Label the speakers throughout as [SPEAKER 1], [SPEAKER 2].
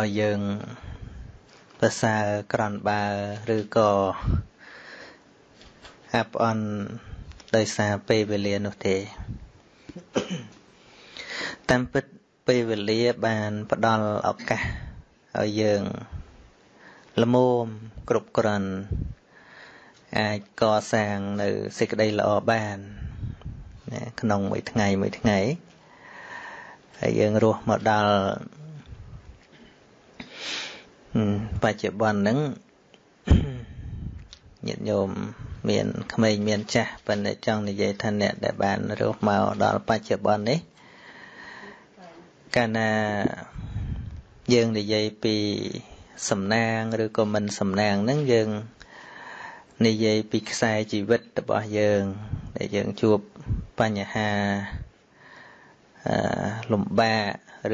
[SPEAKER 1] ឲ្យយើងប្រសើរក្រន់បើឬក៏អាប់អន់ដោយសារពេលវេលានោះទេ តាមពិតពេលវេលាបានផ្ដល់ឱកាសឲ្យយើងល្មមគ្រប់គ្រាន់អាចកសាងនៅសេចក្តីល្អបានណាក្នុងមួយថ្ងៃមួយថ្ងៃហើយយើងរស់មកដល់ បច្ចុប្បន្នហ្នឹងញាតិញោមមានក្មេងមានចាស់ប៉ុន្តែចង់និយាយថាអ្នកដែលបានរស់មកដល់បច្ចុប្បន្ននេះកាលណាយើងនិយាយពីសំណាងឬក៏មិនសំណាងហ្នឹងយើងនិយាយពីខ្សែជីវិតរបស់យើងដែលយើងជួបបញ្ហាអឺលំបាក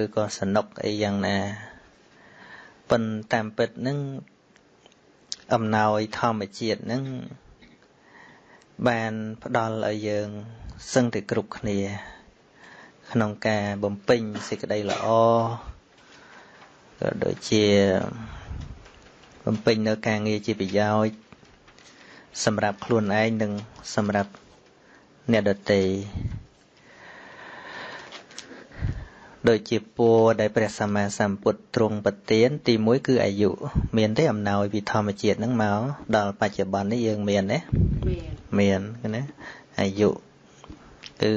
[SPEAKER 1] ឬក៏សនុកអីយ៉ាងណា ប៉ុន្តែតាមពិតហ្នឹងអំណោយធម្មជាតិហ្នឹងបានផ្ដល់ឲ្យយើងសឹងតែគ្រប់គ្នា ក្នុងការបំពេញសេចក្តីល្អក៏ដូចជាបំពេញនៅការងារជាប្រយោជន៍សម្រាប់ខ្លួនឯងនិងសម្រាប់អ្នកដទៃ ដូចជាពរដែលព្រះសម្មាសម្ពុទ្ធទ្រង់ប្រទានទី1គឺអាយុមានទេអំណោយពីធម្មជាតិហ្នឹងមកដល់បច្ចុប្បន្ននេះយើងមានទេមានមានណាអាយុគឺ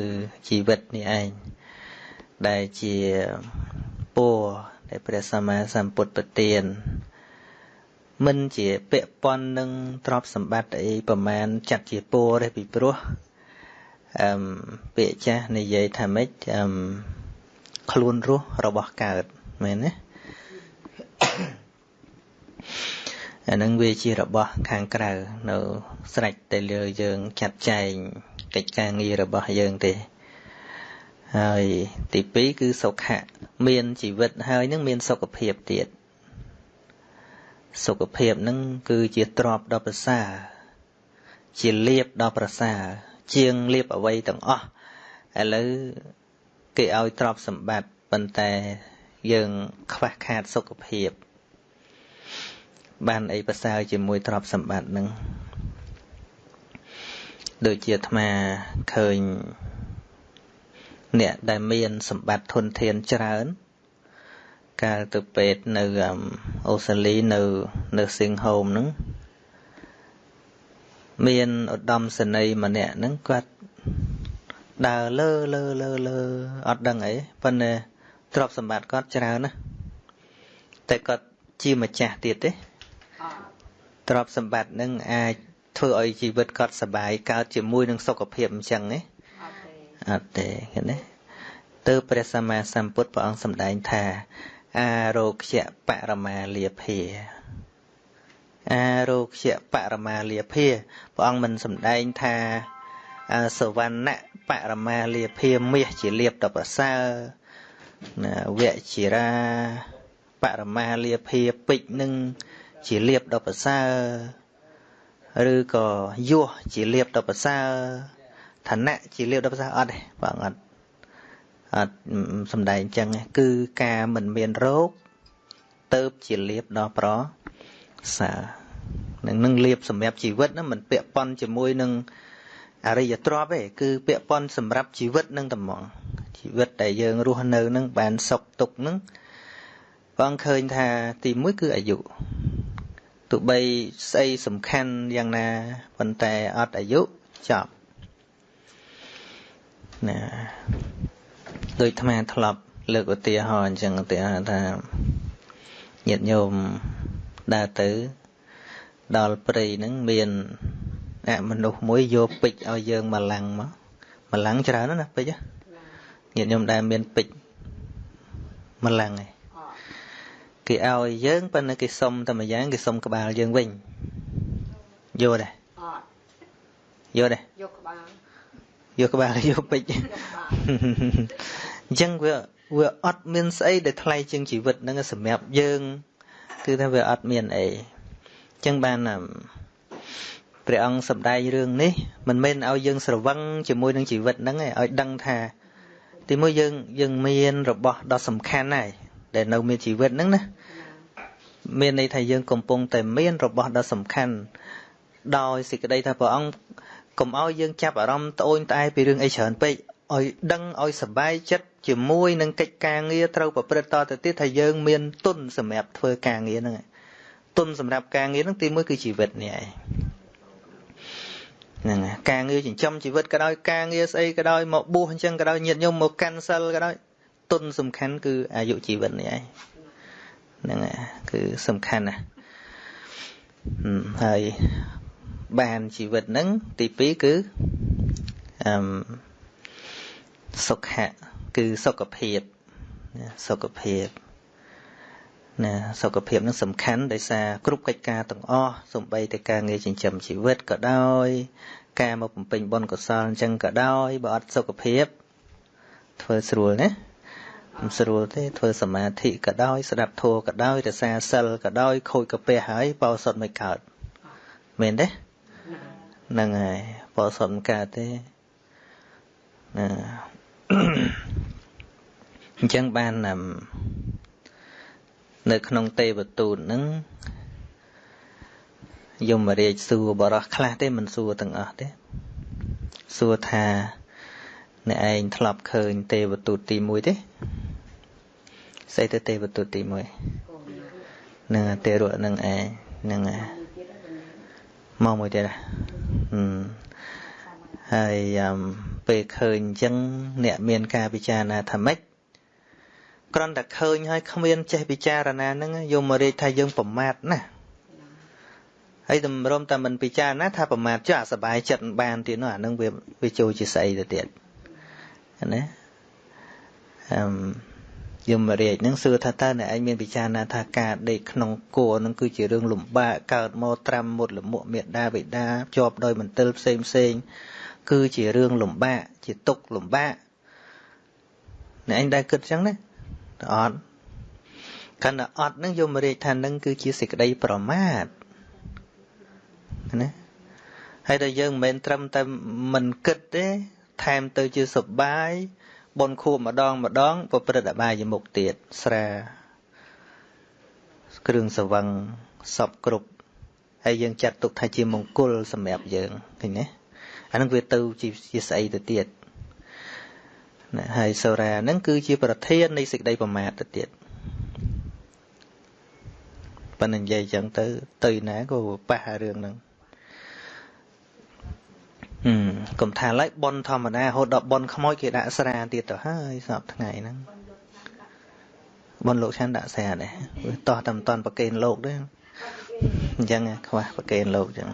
[SPEAKER 1] ជីវិតនេះឯងដែលជាពរដែលព្រះសម្មាសម្ពុទ្ធប្រទានមិនជាពាក់ព័ន្ធនឹងទ្រព្យសម្បត្តិអីប្រមាណចាត់ជាពរទេពីព្រោះអឺពាក្យចាស់និយាយថាម៉េចអឺ ខ្លួនរស់របស់កើតមែនទេអានឹងវាជារបស់ខាងក្រៅនៅស្រេចតែលើយើងចាត់ចែងកិច្ចការងាររបស់យើងទេហើយទី2គឺសុខៈមានជីវិតហើយនឹងមានសុខភាពទៀតសុខភាពនឹងគឺជាទ្រព្យដ៏ប្រសើរជាលៀបដ៏ប្រសើរជាងលៀបអ្វីទាំងអស់ឥឡូវ គេឲ្យទ្រព្យសម្បត្តិប៉ុន្តែយើងខ្វះខាតសុខភាព បានអីប្រសើរជាមួយទ្រព្យសម្បត្តិនឹងដូចជាអាត្មាឃើញអ្នកដែលមានសម្បត្តិធនធានច្រើន កាលទៅពេទ្យនៅអូស្ត្រាលីនៅនៅសិង្ហោមហ្នឹងមានឧត្តមសេនីយ៍ម្នាក់ហ្នឹងគាត់ ដើរលើលើលើលើអត់ដឹងអីប៉ុន្តែទ្រព្យសម្បត្តិគាត់ច្រើនណាតែគាត់ជាម្ចាស់ទៀតទេទ្រព្យសម្បត្តិនឹងអាចធ្វើឲ្យជីវិតគាត់សុបាយកើតជាមួយនឹងសុខភាពអញ្ចឹងទេអត់ទេឃើញទេទើបព្រះសម្មាសម្ពុទ្ធព្រះអង្គសម្ដែងថាអារោគ្យបរមាលាភាអារោគ្យបរមាលាភាព្រះអង្គមិនសម្ដែងថាសវណ្ណៈ បរមាលាភាមាសជាលៀបដល់ប្រសើរវជារាបរមាលាភាពេជ្រនឹងជាលៀបដល់ប្រសើរឬក៏យោះជាលៀបដល់ប្រសើរឋានៈជាលៀបដល់ប្រសើរអត់ទេបងអត់អត់សំដែងអញ្ចឹងគឺការមិនមានរោគទៅជាលៀបដល់ប្រសើរនឹងនឹងលៀបសម្រាប់ជីវិតហ្នឹងមិនពាក់ព័ន្ធជាមួយនឹង អរិយទ្រព្យទេគឺពាក់ព័ន្ធសម្រាប់ជីវិតនឹងតែហ្មងជីវិតដែលយើងរស់នៅនឹងបានសុខទុក្ខនឹងបងឃើញថាទី1គឺអាយុទោះបីស្អីសំខាន់យ៉ាងណាប៉ុន្តែអត់អាយុចប់ណាដោយអាត្មាធ្លាប់ លើកឧទាហរណ៍អញ្ចឹងឧទាហរណ៍ថាញាតិញោមដើរទៅដល់ព្រៃហ្នឹងមាន អមនុស្សមួយយកពេជ្រឲ្យយើងមកឡាំងមកមកឡាំងច្រើនណាពេជ្រញាតិញោមដែលមានពេជ្រមកឡាំងឯងគេឲ្យយើងប៉ុន្តែគេសុំតែមួយយ៉ាងគេសុំក្បាលយើងវិញយកដែរយកដែរយកក្បាលយកក្បាលយកពេជ្រអញ្ចឹងវាវាអត់មានស្អីដែលថ្លៃជាងជីវិតហ្នឹងសម្រាប់យើង គឺថាវាអត់មានអីអញ្ចឹងបាន ព្រះអង្គសម្ដែងរឿងនេះមិនមែនឲ្យយើងស្រវឹងជាមួយនឹងជីវិតហ្នឹងឯងឲ្យដឹងថា ទីមួយយើងយើងមានរបស់ដ៏សំខាន់ហើយដែលនៅមានជីវិតហ្នឹងណាមានន័យថាយើងកំពុងតែមានរបស់ដ៏សំខាន់ដោយសេចក្តីថាព្រះអង្គកុំឲ្យយើងចាប់អារម្មណ៍ត្អូញត្អែពីរឿងអីច្រើនពេកឲ្យដឹងឲ្យសប្បាយចិត្តជាមួយនឹងកិច្ចការងារត្រូវប្រព្រឹត្តតទៅទៀតថាយើងមានទុនសម្រាប់ធ្វើការងារហ្នឹងទុនសម្រាប់ការងារហ្នឹងទីមួយគឺជីវិតនេះឯង ហ្នឹងការងារចិញ្ចឹមជីវិតក៏ដោយការងារស្អីក៏ដោយមកបួសអញ្ចឹងក៏ដោយញាតញោមមកកាន់សិលក៏ដោយទុនសំខាន់គឺអាយុជីវិតនេះឯងហ្នឹងគឺសំខាន់ណាស់ហើយបានជីវិតហ្នឹងទី2គឺអឺសុខៈគឺសុខភាពសុខភាព ណាសុខភាពនឹងសំខាន់ដោយសារគ្រប់កិច្ចការទាំងអស់សំបីតែការងារចិញ្ចឹមជីវិតក៏ដោយ ការមកបំពេញបុណ្យកុសលអញ្ចឹងក៏ដោយបើអត់សុខភាពធ្វើស្រួលណាមិនស្រួលទេធ្វើសមាធិក៏ដោយស្ដាប់ធម៌ក៏ដោយរសាសិលក៏ដោយខូចកាពះហើយបោសុតមិនកើតមែនទេហ្នឹងហើយបោសុតមិនកើតទេណាអញ្ចឹងបាន នៅក្នុងទេវទូតហ្នឹងយមរាជសួរបរោះខ្លះទេមិនសួរទាំងអស់ទេសួរថាអ្នកឯងធ្លាប់ឃើញទេវទូតទី1ទេស្អីទៅទេវទូតទី1នឹងទេរៈនឹងឯងនឹងមកមួយទៀតហើយពេលឃើញអញ្ចឹងអ្នកមានការពិចារណាថាម៉េច គ្រាន់តែឃើញហើយគ្មានចេះពិចារណាហ្នឹងយកមករាយថាយើងប្រមាទណាហើយតម្រុំតែមិនពិចារណាថាប្រមាទចុះអាសបាយចិត្តបានទៀតនោះអានឹងវាវាចូលជាស្អីទៅទៀតណាអឺយមរាជនឹងសួរថាតើអ្នកឯងមានពិចារណាថាការដេកក្នុងគោនឹងគឺជារឿងលំបាកកើតមកត្រាំមុតលមុខមេដាបិតាជាប់ដោយមន្ទិលផ្សេងផ្សេងគឺជារឿងលំបាកជាទុកលំបាកអ្នកឯងដែរគិតចឹងណា អត់កាន់តែអត់នឹងយមរាជថានឹងគឺជាសេចក្តីប្រមាទណាហើយតែយើងមិនមែនត្រឹមតែមិនគិតទេ ថែមទៅជាសបាយបនខួបម្ដងម្ដងប្រព្រឹត្តអបាយមុខទៀតស្រា គ្រឿងសវឹងសពគ្រប់ហើយយើងចាត់ទុកថាជាមង្គលសម្រាប់យើងឃើញទេអានឹងវាទៅជាស្អីទៅទៀត ណាហើយសូរានឹងគឺជាប្រធាននៃសេចក្តីប្រមាទទៅទៀតប៉ុន្តែនិយាយចឹងទៅ ទៅណាក៏ប៉ះរឿងហ្នឹងហឹមកុំថាឡើយប៉ុនធម្មតារហូតដល់ប៉ុនខ្មោចគេដាក់ស្រាទៀតទៅហើយសពថ្ងៃហ្នឹងប៉ុនលោកឆានដាក់ស្រាដែរវាតោះតែមិនតាន់ប្រកេនលោកទេអញ្ចឹងខ្វះប្រកេនលោកអញ្ចឹង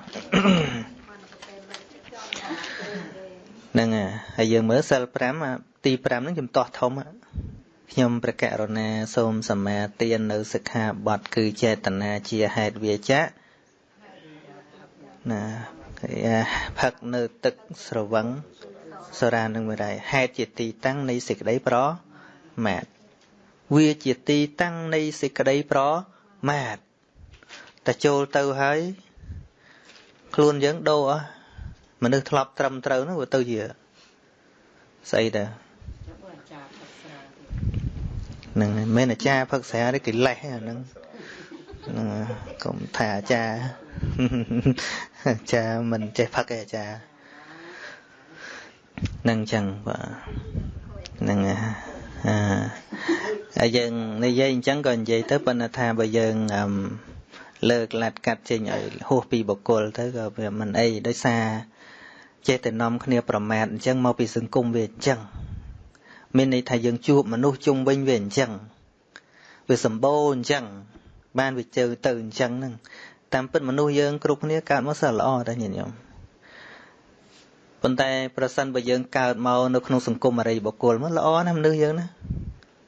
[SPEAKER 1] ហ្នឹងហើយយើងមើលសិល5 ទី5ហ្នឹងខ្ញុំតោះធំខ្ញុំប្រកករណាសូមសមាទាននៅសិក្ខាបទគឺចេតនាជាហេតុវាចៈណាផឹកនៅទឹកស្រវឹងសរានឹងមិនដែរហេតុជាទីតាំងនៃសេចក្តីប្រមាទវាជាទីតាំងនៃសេចក្តីប្រមាទតែចូលទៅហើយខ្លួនយើងដូរអស់មនុស្សធ្លាប់ត្រឹមត្រូវនោះវាទៅជាស្អីដែរ ហ្នឹងមិនមែនអាចារ្យផឹកស្រាទេគេលេះអាហ្នឹងហ្នឹងកុំថាអាចារ្យអាចារ្យមិនចេះផឹកទេអាចារ្យហ្នឹងចឹងបាទហ្នឹងអាហើយយើងនិយាយអញ្ចឹងក៏និយាយទៅប៉ុន្តែថាបើយើងលើកលាត់កាត់ចេញឲ្យហួសពីបុគ្គលទៅក៏វាមិនអីដោយសារចេះតែនាំគ្នាប្រមាថអញ្ចឹងមកពីសង្គមវាអញ្ចឹង មានន័យថាយើងជួបមនុស្សជុំវិញវាអញ្ចឹងវាសម្បូរអញ្ចឹងបានវាជើទៅអញ្ចឹងហ្នឹងតាមពិតមនុស្សយើងគ្រប់គ្នាកើតមកសិលល្អតែញាតិញោមប៉ុន្តែប្រសិនបើយើងកើតមកនៅក្នុងសង្គមអរិយបុគ្គលមកល្អណាស់មនុស្សយើងណា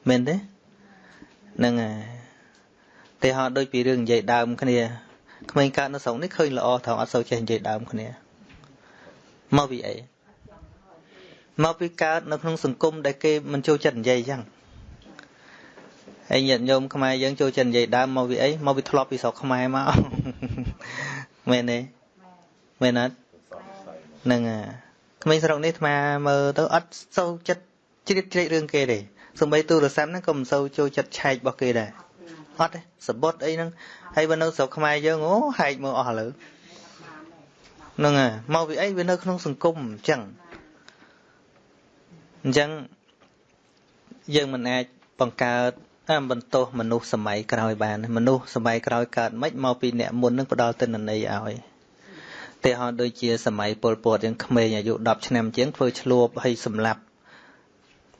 [SPEAKER 1] មែនទេហ្នឹងហើយតែហត់ដូចពីរឿងនិយាយដើមគ្នាក្មេងកើតនៅស្រុកនេះឃើញល្អថងអត់សូវចេះនិយាយដើមគ្នាមកពីអី មកពីកើតនៅក្នុងសង្គមដែលគេមិនចូលចិត្តនិយាយអញ្ចឹងហើយញាតិញោមខ្មែរយើងចូលចិត្តនិយាយដើមមកពីអីមកពីធ្លាប់ពីស្រុកខ្មែរមកមែនទេមែនអត់ហ្នឹងអាក្មេងស្រុកនេះអាត្មាមើលទៅអត់សូវចិត្តជ្រៀតជ្រែករឿងគេទេសំបីទូរស័ព្ទហ្នឹងក៏មិនសូវចូលចិត្តឆែករបស់គេដែរអត់ទេសបុតអីហ្នឹងហើយបើនៅស្រុកខ្មែរយើងអូហែកមើលអស់ឥឡូវហ្នឹងហើយមកពីអីវានៅក្នុងសង្គមអញ្ចឹង អញ្ចឹងយើងមិនអាចបង្កើតបន្ទោសមនុស្សសម័យក្រោយបាន មនុស្សសម័យក្រោយកើតមិនមកពីអ្នកមុននឹងផ្ដល់ទិន្នន័យឲ្យតែហោដូចជាសម័យពលពតយ៉ាងក្មេងអាយុ10ឆ្នាំជាងធ្វើឆ្លួបហើយសម្លាប់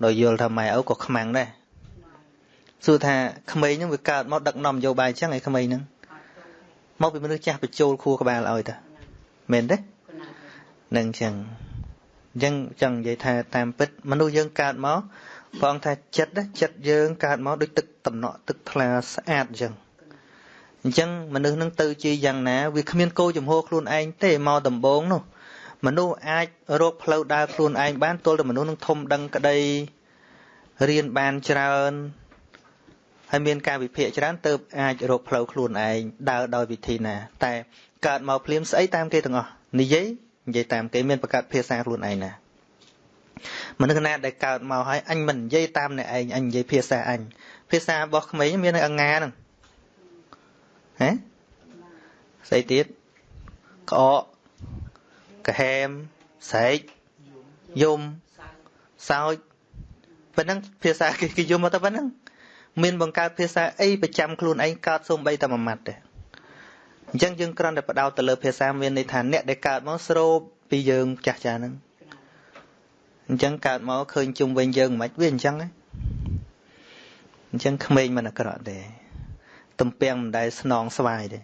[SPEAKER 1] ដោយយល់ថាម៉ែឪក៏ខ្មាំងដែរសួរថាក្មេងហ្នឹងវាកើតមកដឹកនាំនយោបាយអញ្ចឹងឯក្មេងហ្នឹងមកពីមនុស្សចាស់បញ្ចូលខួរក្បាលឲ្យតាមែនទេនឹងអញ្ចឹង អញ្ចឹងចង់និយាយថាតាមពិតមនុស្សយើងកើតមកព្រះអង្គថាចិត្តចិត្តយើងកើតមកដូចទឹកតំណក់ទឹកថ្លាស្អាតអញ្ចឹងអញ្ចឹងមនុស្សនឹងទៅជាយ៉ាងណាវាគ្មានគោចំហខ្លួនឯងទេមកដំបងនោះមនុស្សអាចរកផ្លូវដើរខ្លួនឯងបានទល់តែមនុស្សនឹងធំដឹងក្តីរៀនបានច្រើនហើយមានការវិភាគច្រើនទៅអាចរកផ្លូវខ្លួនឯងដើរដោយវិធីណា តែកើតមកភ្លាមស្អីតាមគេទាំងអស់និយាយ និយាយតាមគេមានប្រកាសភាសាខ្លួនឯងណាមនុស្សណាដែលកើតមកហើយអញមិននិយាយតាមអ្នកឯងអញនិយាយភាសាអញភាសារបស់ក្មេងមាននៅអងាហ្នឹងហ៎ស្អីទៀតក្អកកាហែមស្រែកយំសោចប៉ុណ្ណឹងភាសាគេគេយំមកទៅប៉ុណ្ណឹងមានបង្កើតភាសាអីប្រចាំខ្លួនឯងកើតសូម្បីតែមួយម៉ាត់ទេ អញ្ចឹងយើងគ្រាន់តែបដោតទៅលើភាសាមានន័យថាអ្នកដែលកើតមកស្រូបពីយើងចាស់ចាស់ហ្នឹងអញ្ចឹងកើតមកឃើញជុំវិញយើងមិនវាអញ្ចឹងហ៎អញ្ចឹងក្មេងមិនអាក្រក់ទេទំពាំងមិនដែលស្នងស្វាយទេ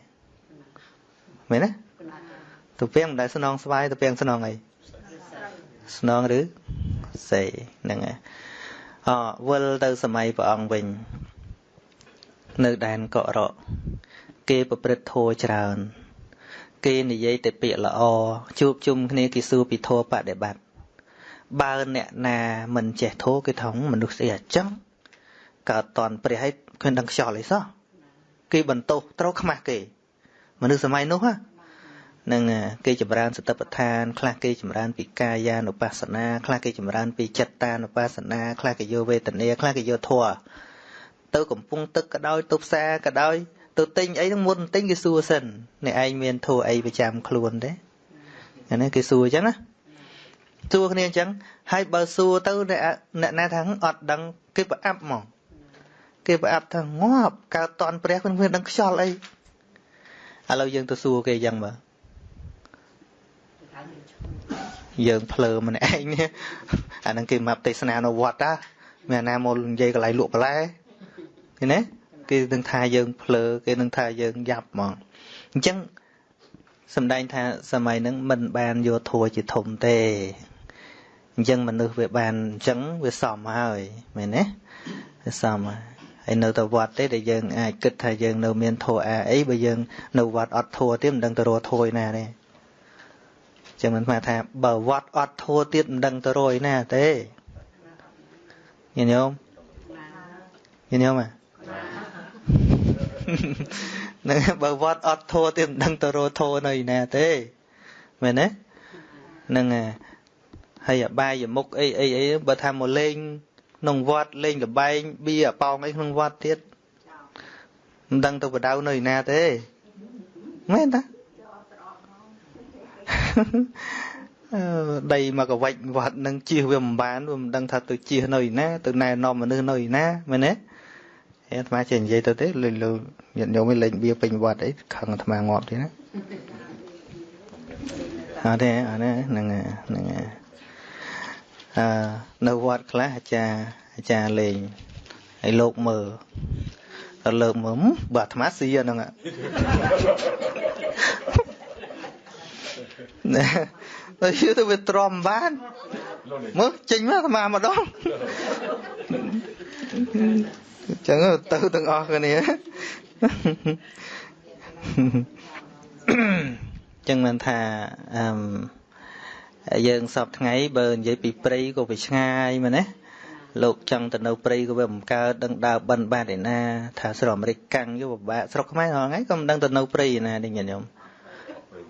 [SPEAKER 1] មែនទេទំពាំងមិនដែលស្នងស្វាយទំពាំងស្នងអីស្នងឬសេហ្នឹងហើយអវិលទៅសម័យព្រះអង្គវិញ នៅដែនកករក គេប្រព្រឹត្តធម៌ច្រើន គេនិយាយតែពាក្យល្អជួបជុំគ្នាគេសួរពីធម៌បដិបត្តិបើអ្នកណាមិនចេះធម៌គេថាមនុស្សស្អីអញ្ចឹងកើតតន់ព្រះឲ្យឃើញដឹងខ្យល់អីសោះគេបន្ទោសត្រូវខ្មាស់គេមនុស្សសម័យនោះហ្នឹងគេចម្រើនសតិប្បដ្ឋានខ្លះគេចម្រើន ពីកាយានុបស្សនាខ្លះគេចម្រើនពីចិត្តានុបស្សនាខ្លះគេយកវេទនាខ្លះគេយកធម៌ទៅកំពង់ទឹកក៏ដោយទៅផ្សារក៏ដោយ ទៅទិញអីហ្នឹងមុនទិញគេសួរសិនអ្នកឯងមានធម៌អីប្រចាំខ្លួនទេអានេះគេសួរអញ្ចឹងណាសួរគ្នាអញ្ចឹងហើយបើសួរទៅអ្នកណាថាអត់ដឹងគេប្រអាប់ហ្មងគេប្រអាប់ថាងាប់កើតតន់ព្រះគ្មានដឹងខ្យល់អីឥឡូវយើងទៅសួរគេអញ្ចឹងមើលយើងភ្លើម្នាក់ឯងនេះអាហ្នឹងគេមកទេសនានៅវត្តតាមានណាមកនិយាយកន្លែងលក់បន្លែឃើញទេ គេនឹងថាយើងភ្លើគេនឹងថាយើងយ៉ាប់ហ្មងអញ្ចឹងសំដែងថាសម័យហ្នឹងមិនបានយកធัวជាធំទេអញ្ចឹងមនុស្សវាបានអញ្ចឹងវាសមហើយមែនទេវាសមហើយហើយនៅតែវត្តទេដែលយើងអាចគិតថាយើងនៅមានធัวអាអីបើយើងនៅវត្តអត់ធัวទៀតមិនដឹងទៅរកធัวឯណាទេចឹងមិនថាថាបើវត្តអត់ធัวទៀតមិនដឹងទៅរកឯណាទេញាតិញោមញាតិញោមហ្ នឹងបើវត្តអត់ធัวទៀតមិនដឹងទៅរកធัวនៅឯណាទេមែនទេហ្នឹងហើយហើយអបាយមុខអីអីអីបើថាមកលេងក្នុងវត្តលេងកបែងបៀអប៉ោងអីក្នុងវត្តទៀតមិនដឹងទៅបដៅនៅឯណាទេមែនតាដីមកកវិចវត្តនឹងជិះវាមិនបានវាមិនដឹងថាទៅជិះនៅឯណាទៅណែនាំមនុស្សនៅឯណាមែនទេ អាត្មាចេះនិយាយទៅទេលើលើញាតិញោមលេងបៀពេញវត្តអីខឹងអាត្មាងាប់ទេណាអត់ទេអត់ទេហ្នឹងហ្នឹងអឺនៅវត្តខ្លះអាចារ្យអាចារ្យលេងហើយលោកមើលដល់លើកមើលបើអាត្មាស៊ីហ្នឹងណែទៅយូរទៅវាទ្រាំបានមើលចេញមកអាត្មាម្ដង អញ្ចឹងទៅទាំងអស់គ្នាអញ្ចឹងមិនថាអឺយើងសពថ្ងៃបើនិយាយពីព្រៃក៏វាឆ្ងាយមែនទេលោកចង់ទៅនៅព្រៃក៏វាមិនកើតដឹងដើរបិណ្ឌបាតឯណាថាស្រុកអាមេរិកកាំងយកពិបាកស្រុកខ្មែរហងៃក៏មិនដឹងទៅនៅព្រៃឯណានេះញាតិញោម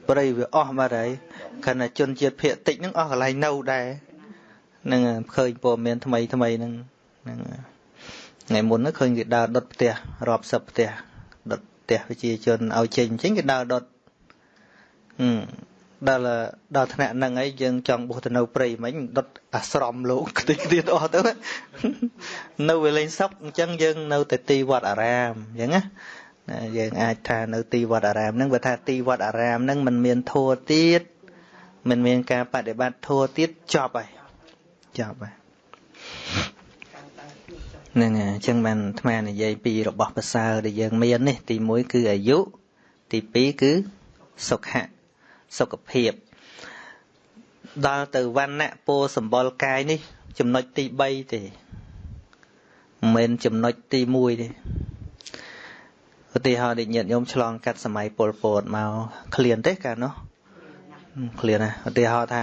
[SPEAKER 1] ព្រៃវាអស់បាត់ហើយខណៈជនជាតិភៀកតិចហ្នឹងអស់កន្លែងនៅដែរនឹងឃើញព័ត៌មានថ្មីថ្មីហ្នឹងហ្នឹងអ ថ្ងៃមុនហ្នឹងឃើញគេដើរដុតផ្ទះរាប់សិបផ្ទះដុតផ្ទះប្រជាជនឲ្យចេញចេញគេដើរដុតហឹមដល់ដល់ថ្នាក់ហ្នឹងអីយើងចង់បោះទៅនៅព្រៃមិញដុតអាស្រមលោកខ្ទេចទៀតអស់ទៅនៅវាលេងសុកអញ្ចឹងយើងនៅតែទីវត្តអារាមអញ្ចឹងណាយើងអាចថានៅទីវត្តអារាមហ្នឹងបើថាទីវត្តអារាមហ្នឹងมันមានធัวទៀតมันមានការបដិបត្តិធัวទៀតចប់ហើយចប់ហើយ ហ្នឹងហើយអញ្ចឹងបានអាត្មានិយាយពីរបស់ប្រសើរដែលយើងមាននេះ ទី1គឺអាយុទី2គឺសុខៈសុខភាពដល់ទៅវណ្ណៈពោសម្បល់កាយនេះ ចំណុចទី3ទេមិនមែនចំណុចទី1ទេឧទាហរណ៍ដូចញាតិញោមឆ្លងកាត់សម័យពលពតមកឃ្លានទេកាលនោះឃ្លានណាឧទាហរណ៍ថា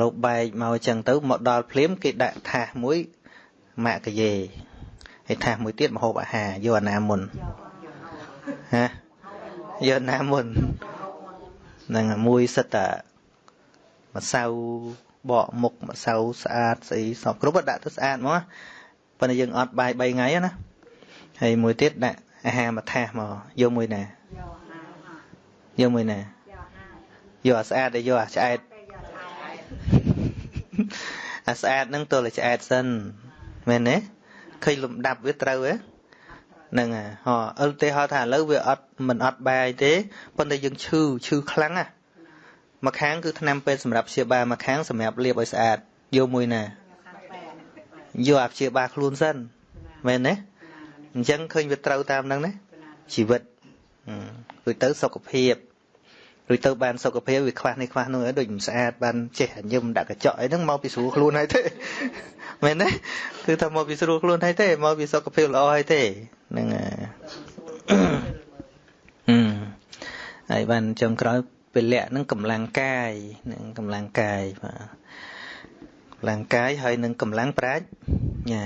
[SPEAKER 1] លោកបែកមកចឹងទៅមកដល់ភ្លាមគេដាក់ថាសមួយម៉ាក់កាយេ ហើយថាសមួយទៀតមហូបអាហារយកអាណាមុនហាយកអាណាមុននឹងមួយសិតតែម្សៅបកមុខម្សៅស្អាតស្អីសពគ្រប់ដាក់ទៅស្អាតមកប៉ុន្តែយើងអត់បាយ3ថ្ងៃណាហើយមួយទៀតដាក់អាហារមួយថាសមកយកមួយណាយកមួយណាយកអាស្អាតទេយកអាឆ្អែតអាស្អាតហ្នឹងទល់តែឆ្អែតសិនមែនទេ ឃើញលំដាប់វាត្រូវហ៎ហ្នឹងហ៎អឺទេហៅថាឥឡូវវាអត់មិនអត់បាយទេប៉ុន្តែយើងឈឺឈឺខ្លាំងណាមួយខាងគឺថ្នាំពេទ្យសម្រាប់ព្យាបាលមួយខាងសម្រាប់លាបឲ្យស្អាតយកមួយណាយកអាព្យាបាលខ្លួនសិនមែនទេអញ្ចឹងឃើញវាត្រូវតាមហ្នឹងណាជីវិតរួចទៅសុខភាព រួចទៅបានសុខភាពវាខ្វះនេះខ្វះនោះដូចមិនស្អាតបានចេះញឹមដាក់កញ្ចក់អីហ្នឹងមកពីស្រួលខ្លួនហើយទេមែនទេគឺថាមកពីស្រួលខ្លួនហើយទេមកពីសុខភាពល្អហើយទេហ្នឹងហើយបានចុងក្រោយពលៈនឹងកម្លាំងកាយនឹងកម្លាំងកាយបាទកម្លាំងកាយហើយនឹងកម្លាំងប្រាជ្ញា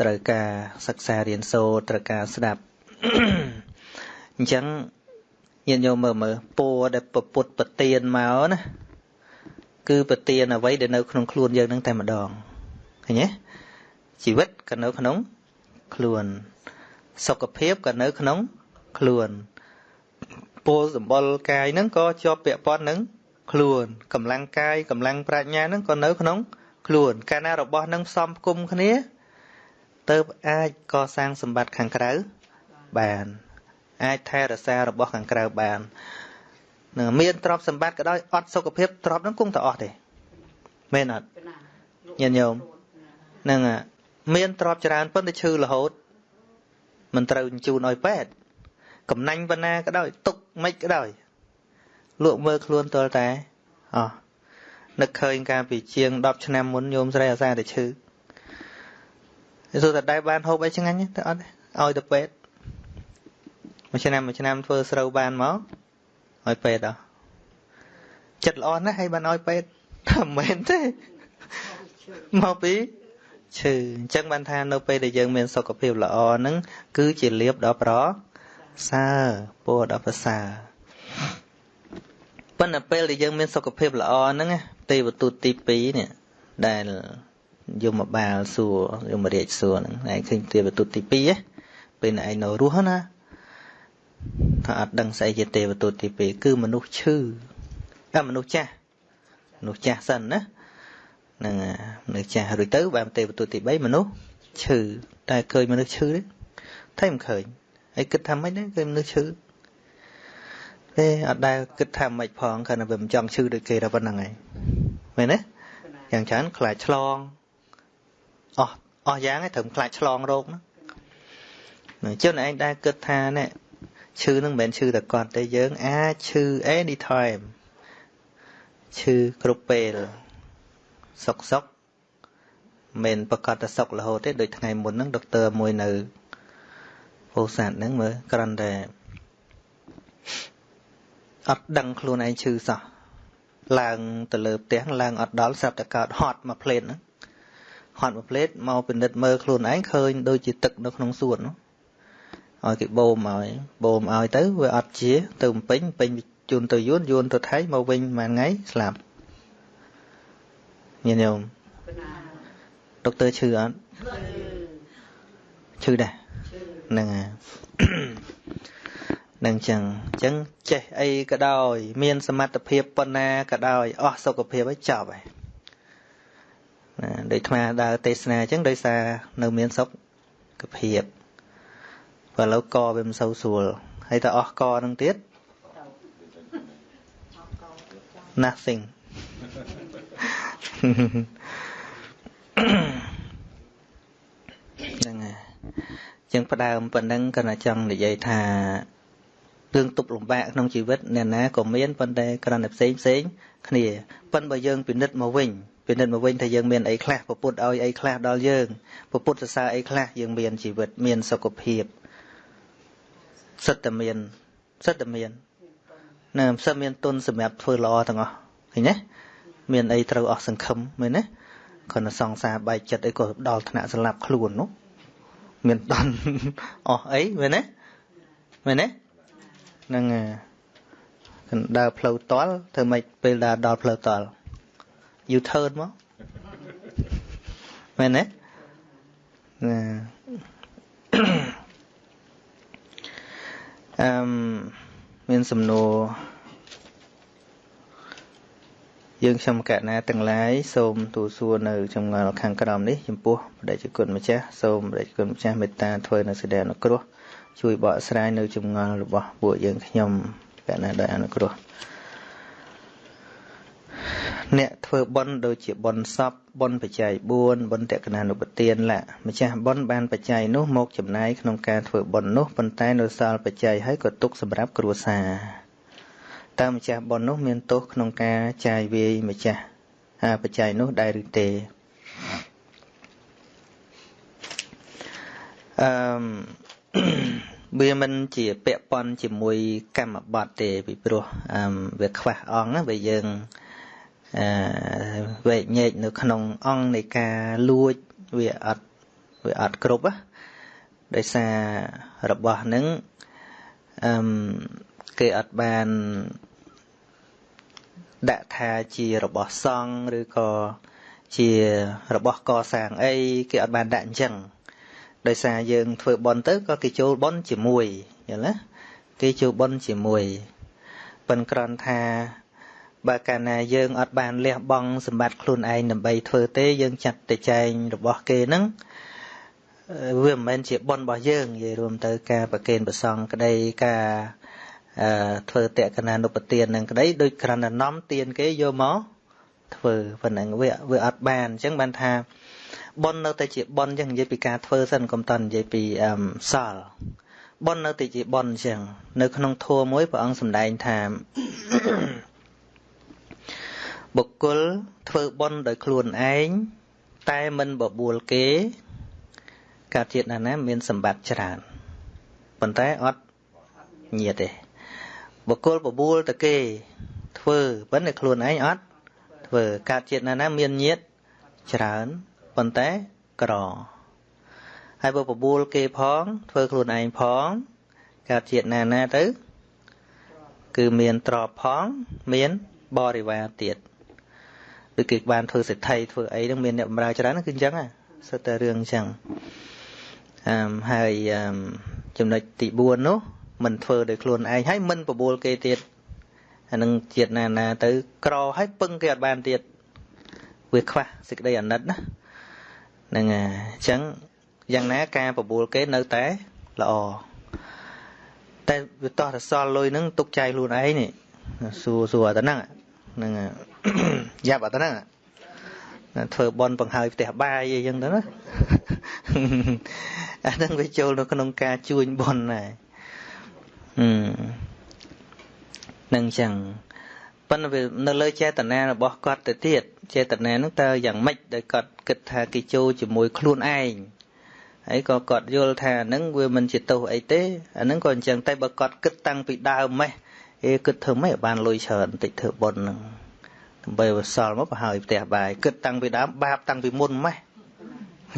[SPEAKER 1] ត្រូវការសិក្សារៀនសូត្រត្រូវការស្ដាប់អញ្ចឹង ញាតិញោមមើលមើលពរដែលពពុតប្រទៀនមកណាគឺប្រទៀនអ្វីដែលនៅក្នុងខ្លួនយើងនឹងតែម្ដងឃើញទេជីវិតក៏នៅក្នុងខ្លួន សុខភាពក៏នៅក្នុងខ្លួនពលសម្បល់កាយហ្នឹងក៏ជាប់ពាក់ព័ន្ធនឹងខ្លួនកម្លាំងកាយកម្លាំងប្រាជ្ញាហ្នឹងក៏នៅក្នុង ខ្លួន កាលណារបស់នឹងផ្សំផ្គុំគ្នាទៅអាចកសាងសម្បត្តិខាងក្រៅបាន អាចថែរក្សារបស់ខាងក្រៅបាននឹងមានទ្រព្យសម្បត្តិក៏ដោយអត់សុខភាពទ្រព្យហ្នឹងគង់តែអស់ទេមែនអត់ញាតិញោមនឹងមានទ្រព្យច្រើនប៉ុន្តែឈឺរហូតមិនត្រូវជូនឲ្យពេទ្យកំណាញ់ប៉ុណ្ណាក៏ដោយទុកមិនក៏ដោយលក់មើលខ្លួនទល់តែអោះនឹកឃើញកាលពីជាង10ឆ្នាំមុនញោមស្រីអាសាតែឈឺសួរតែដែរបានហូបអីឆ្ងាញ់ទៅអត់ឲ្យទៅពេទ្យ មួយឆ្នាំមួយឆ្នាំធ្វើស្រូវបានមកឲ្យពេទ្យអស់ចិត្តល្អណាស់ហើយបានឲ្យពេទ្យថាមិនមែនទេមកពីឈឺអញ្ចឹងបានថានៅពេលដែលយើងមានសុខភាពល្អហ្នឹងគឺជាលៀបដ៏ប្រសើរពរដ៏ប្រសើរប៉ុន្តែពេលដែលយើងមានសុខភាពល្អហ្នឹងទេវទូតទី2នេះដែលយមបាលសួរយមរាជសួរហ្នឹងឯងឃើញទេវទូតទី2ហ៎ពេលឯងនៅរស់ណា ថាអត់ដឹងស្អីជាទេវទូតទី2គឺមនុស្សឈឺតែមនុស្សចាស់មនុស្សចាស់សិនណានឹងមនុស្សចាស់រួចទៅបានទេវទូតទី3មនុស្សឈឺតែឃើញមនុស្សឈឺទេតែមិនឃើញហើយគិតថាម៉េចដែរឃើញមនុស្សឈឺទេអត់ដែលគិតថាម៉េចផងគ្រាន់តែវាមិនចង់ឈឺដូចគេតែប៉ុណ្្នឹងឯងមែនទេយ៉ាងច្រើនខ្លាចឆ្លងអស់អស់យ៉ាងឯងត្រូវខ្លាចឆ្លងរោគហ្នឹងអញ្ចឹងឯងដែលគិតថាណែ ឈឺនឹងមិនមែនឈឺតែគាត់ទេយើងអាចឈឺ anytime ឈឺគ្រប់ពេលសុកសុកមិនប្រកាសតែសុករហូតទេដូចថ្ងៃមុនហ្នឹងដុកទ័រមួយនៅពោធិ៍សាត់ហ្នឹងមើលគ្រាន់តែអត់ដឹងខ្លួនឯងឈឺសោះឡើងទៅលើផ្ទះឡើងអត់ដល់ស្រាប់តែកើតហត់មកផ្លេតហ្នឹងហត់មួយផ្លេតមកពិនិត្យមើលខ្លួនឯងឃើញដូចជាទឹកនៅក្នុងសួននោះ ឲ្យគេបូមឲ្យបូមឲ្យទៅវាអត់ជា ទៅពេញពេញជូនទៅយួនយួនទៅថៃមកវិញមួយថ្ងៃស្លាប់ញាតិញោមដុកទ័រឈឺអត់ឈឺដែរហ្នឹងហើយនឹងចឹងអញ្ចឹងចេះអីក៏ដោយ មានសមត្ថភាពប៉ុណ្ណាក៏ដោយអស់សុខភាពហើយចប់ហើយណាដូចអាត្មាដើរទេសនាអញ្ចឹងដោយសារនៅមានសុខភាព បើឥឡូវកវាមិនសូវស្រួលហើយតើអស់កនឹងទៀត nothing ហ្នឹងហើយចឹងផ្ដើមប៉ុណ្ណឹងក៏ចង់និយាយថារឿងទុកលំបាកក្នុងជីវិតអ្នកណាក៏មានប៉ុន្តែគ្រាន់តែផ្សេងផ្សេងគ្នាប៉ុន្តែបើយើងពិនិត្យមកវិញពិនិត្យមកវិញថាយើងមានអីខ្លះពពុទ្ធឲ្យអីខ្លះដល់យើងពពុទ្ធសរសើរអីខ្លះយើងមានជីវិតមានសុខភាព សិតតែមានសិតតែមានណាសិតមានទុនសម្រាប់ធ្វើល្អទាំងអស់ឃើញទេមានអីត្រូវអស់សង្ឃឹមមែនទេគ្រាន់តែសង្សារបែកចិត្តអីក៏ដល់ថ្នាក់ស្លាប់ខ្លួននោះមានដន់អស់អីមែនទេមែនទេហ្នឹងកណ្ដើរផ្លូវតល់ធ្វើម៉េចពេលដើរដល់ផ្លូវតល់ you turn មកមែនទេណា អឺមានសំណួរយើងខ្ញុំកណាទាំងឡាយសូមទូសួរនៅចម្ងល់ខាងក្រោមនេះចំពោះបដិជគុណម្ចាស់សូមបដិជគុណម្ចាស់មេត្តាធ្វើនៅសេចក្តីអនុគ្រោះជួយបកស្រាយនៅចម្ងល់របស់ពួកយើងខ្ញុំកណាដោយអនុគ្រោះ អ្នកធ្វើបុណ្យដូចជាបុណ្យសពបុណ្យបច្ច័យ4បុណ្យតក្កណានុបទានលៈម្ចាស់បុណ្យបានបច្ច័យនោះមកចំណាយក្នុងការធ្វើបុណ្យនោះប៉ុន្តែនៅសល់បច្ច័យហើយក៏ទុកសម្រាប់គ្រួសារតើម្ចាស់បុណ្យនោះមានទោសក្នុងការចាយវាយម្ចាស់អាបច្ច័យនោះដែរឬទេអឺវាមិនជាពាក់ព័ន្ធជាមួយកម្មបត្តិទេពីព្រោះអឺវាខ្វះអង្គណាវាយើងអឺ វែកញែកនៅក្នុងអង្គនៃការលួចវាអត់វាអត់គ្រប់ណាដោយសាររបស់នឹងអឺគេអត់បានដាក់ថាជារបស់សង្ឃឬក៏ជារបស់កសាងអីគេអត់បានដាក់អញ្ចឹងដោយសារយើងធ្វើបន់ទៅក៏គេចូលបន់ជាមួយយល់ទេគេចូលបន់ជាមួយប៉ិនក្រន់ថា បើកាលណាយើងអត់បានលះបង់សម្បត្តិខ្លួនឯងដើម្បីធ្វើទេយើងចាត់តែចែងរបស់គេហ្នឹងវាមិនមែនជាបន់របស់យើងនិយាយរួមទៅការប្រគេនប្រសងក្តីការអឺធ្វើតក្កណានុបទាននឹងក្តីដូចក្រាន់តែនាំទានគេយកមកធ្វើប៉ុណ្ណឹងវាវាអត់បានអញ្ចឹងបានថាប៉ុននៅតែជាប៉ុនអញ្ចឹងនិយាយពីការធ្វើសិនកុំតនិយាយពីអឺសល់ប៉ុននៅតែជាប៉ុនអញ្ចឹងនៅក្នុងធម៌មួយព្រះអង្គសម្ដែងថា បុគ្គលធ្វើបុណ្យដោយខ្លួនឯងតែមិនបបួលគេកើតជាតិណាណាមានសម្បត្តិច្រើនប៉ុន្តែអត់ញាតទេបុគ្គលបបួលទៅគេ ធ្វើប៉ុន្តែខ្លួនឯងអត់ធ្វើកើតជាតិណាណាមានញាតច្រើនប៉ុន្តែក្រហើយបើបបួលគេផង ធ្វើខ្លួនឯងផងកើតជាតិណាណាទៅ គឺមានទ្រពផង មានបរិវារទៀត ដូចគេបានធ្វើសេដ្ឋីធ្វើអីហ្នឹងមានអ្នកបម្រើច្រើនគឺអញ្ចឹងសិតតែរឿងអញ្ចឹងអឺហើយចំណុចទី4នោះមិនធ្វើដោយខ្លួនឯងហើយមិនបបួលគេទៀតអានឹងជាតិណាណាទៅក្រហើយពឹងគេអត់បានទៀតវាខ្វះសេចក្តីអាណិតណាហ្នឹងអញ្ចឹងយ៉ាងណាការបបួលគេនៅតែល្អតែវាតោះរសល់លុយហ្នឹងទុកចែកខ្លួនឯងនេះសួរសួរអត់ហ្នឹង ហ្នឹងយ៉ាប់អត់ហ្នឹងធ្វើបន់បង្ហើយផ្ទះបាយអីចឹងទៅណាអាហ្នឹងវាចូលនៅក្នុងការជួញបន់ដែរនឹងចឹងប៉ុន្តែវានៅលើចេតនារបស់គាត់ទៅទៀតចេតនាហ្នឹងតើយ៉ាងម៉េចដែលគាត់គិតថាគេចូលជាមួយខ្លួនឯងហើយក៏គាត់យល់ថាហ្នឹងវាមិនជាទោសអីទេអាហ្នឹងក៏អញ្ចឹងតែបើគាត់គិតតាំងពីដើមម៉េះ អេគិតធ្វើម៉េចបានលុយច្រើនបន្តិចធ្វើបុណ្យហ្នឹងដើម្បីវសល់មកប្រហើយផ្ទះបាយគិតតាំងពីដើមបាបតាំងពីមុនម៉េះ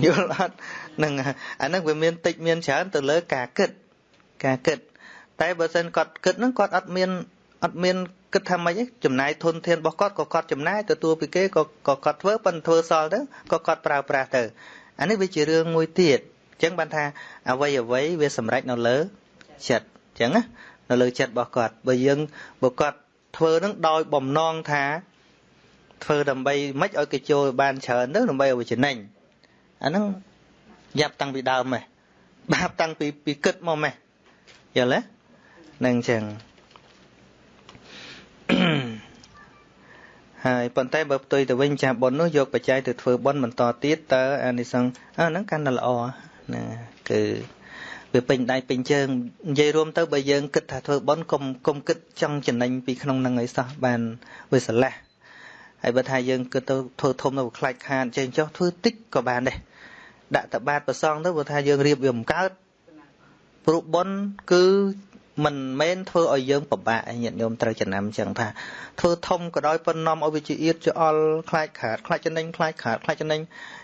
[SPEAKER 1] យល់អត់ហ្នឹងអាហ្នឹងវាមានតិចមានច្រើនទៅលើការគិតការគិត តែបើសិនគាត់គិតហ្នឹងគាត់អត់មានអត់មានគិតថាម៉េចទេចំណាយធនធានរបស់គាត់ក៏គាត់ចំណាយទទួលពីគេក៏ក៏គាត់ធ្វើប៉ុន្តែធ្វើសល់ទៅក៏គាត់ប្រើប្រាស់ទៅអានេះវាជារឿងមួយទៀតអញ្ចឹងបានថាអ្វីអ្វីវាសម្រេចនៅលើចិត្តអញ្ចឹងណា នៅលើចិត្តរបស់គាត់បើយើងបើគាត់ធ្វើនឹងដោយបំណងថាធ្វើដើម្បីមិនឲ្យគេចូលបានច្រើនទៅដើម្បីឲ្យចំណេញអាហ្នឹងយ៉ាប់តាំងពីដើមហ៎បាបតាំងពីពីគិតមកម៉េះយល់ទេនឹងអញ្ចឹងហើយប៉ុន្តែបើផ្ទុយទៅវិញចាស់បុណ្យនោះយកបច្ច័យទៅធ្វើបុណ្យបន្តទៀតតើអានិសង្ឃអាហ្នឹងកាន់តែល្អណាគឺ វាពេញដៃពេញជើងនិយាយរួមទៅបើយើងគិតថាធ្វើបុណ្យកុំកុំគិតចង់ចំណេញពីក្នុងហ្នឹងឲ្យសោះបានវាស្រឡះហើយបើថាយើងគិតទៅធ្វើធំទៅខ្លាច់ខាតចេញចុះធ្វើតិចក៏បានដែរដាក់តបាតប្រសងទៅបើថាយើងរៀបវាមិនកើតព្រោះបុណ្យគឺមិនមែនធ្វើឲ្យយើងពិបាកញាតិញោមត្រូវចំណាំចឹងថាធ្វើធំក៏ដោយប៉ុននាំឲ្យវាជាអៀតជាអល់ខ្លាចខាតខ្លាចចំណេញខ្លាចខាតខ្លាចចំណេញ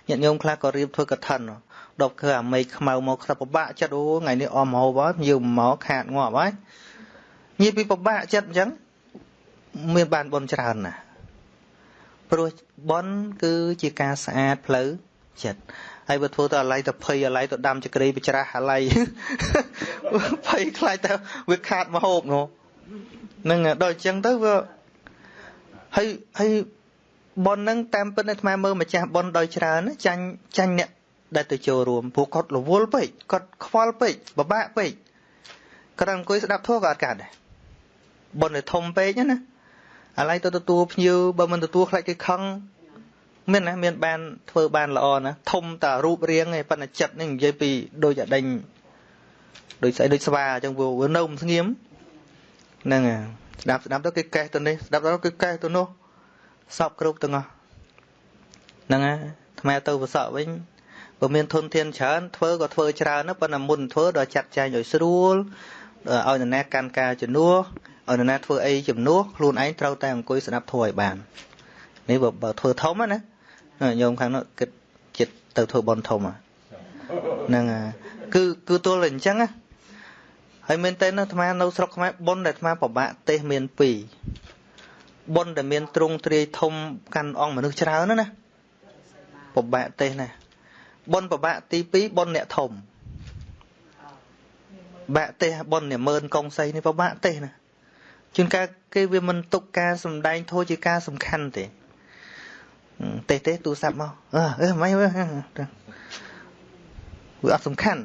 [SPEAKER 1] ញាតិញោមខ្លះក៏រៀបធ្វើកឋិន ដល់គឺអាមេឃខ្មៅមកខ្សឹបពិបាកចិត្តអូថ្ងៃនេះអមហូបហើយញៀវមកខាតងាប់ហើយញៀវពីពិបាកចិត្តអញ្ចឹងមានបានបនច្រើនណាស់ព្រោះបនគឺជាការស្អាតផ្លូវចិត្តហើយបើធ្វើទៅអាឡ័យទៅភ័យអាឡ័យទៅដាំចក្រីបច្រាស់អាឡ័យភ័យខ្លាចទៅវាខាតមកហូបនោះនឹងដល់អញ្ចឹងទៅវាហើយហើយបនហ្នឹងតាមពិតអាត្មាមើលម្ចាស់បនដោយច្រើនចាញ់ចាញ់អ្នក ដែលទៅចូលរួមព្រោះគាត់រវល់ពេកគាត់ខ្វល់ពេកពិបាកពេកគាត់អង្គុយស្ដាប់ធម៌ក៏អត់កាត់ដែរបនឲ្យធំពេកណាអាឡ័យទៅទទួលភ្ញៀវបើមិនទទួលខ្លាចគេខឹងមានណាមានបានធ្វើបានល្អណាធំតារូបរាងឯប៉ុន្តែចិត្តនេះនិយាយពីដូចអាដេញដូចស្អីដូចស្វាអញ្ចឹងវានៅមិនស្ងៀមហ្នឹងស្ដាប់ស្ដាប់ទៅគេកេះទៅនេះស្ដាប់ទៅគេកេះទៅនោះសពគ្រប់ទាំងអស់ហ្នឹងហើយថ្មទៅប្រសក់វិញ បើមានធនធានច្រើនធ្វើក៏ធ្វើច្រើនណាប៉ុន្តែមុនធ្វើដល់ចាត់ចែងឲ្យស្រួលឲ្យនរណាកាន់ការជំនួសឲ្យនរណាធ្វើអីជំនួសខ្លួនឯងត្រូវតែអង្គុយស្ដាប់ធម៌ឲ្យបាននេះបើបើធ្វើធំណាញោមខាងនោះគិតចិត្តទៅធ្វើបន់ធំហ្នឹងគឺគឺទល់តែអញ្ចឹងណាហើយមែនតើអាត្មានៅស្រុកខ្មែរបន់ដែលអាត្មាពិបាកទេសមាន2បន់ដែលមានទ្រង់ទ្រាយធំកាន់អង្គមនុស្សច្រើនណាពិបាកទេសណា បន់ពិបាកទី2បន់អ្នកធំបាក់ទេសបន់អ្នកមើលកងសីនេះពិបាកទេសណាជួនកាលគេវាមិនទុកការសំដែងធោះជាការសំខាន់ទេទេទេទូរស័ព្ទមកអឺអឺមិនវាវាអត់សំខាន់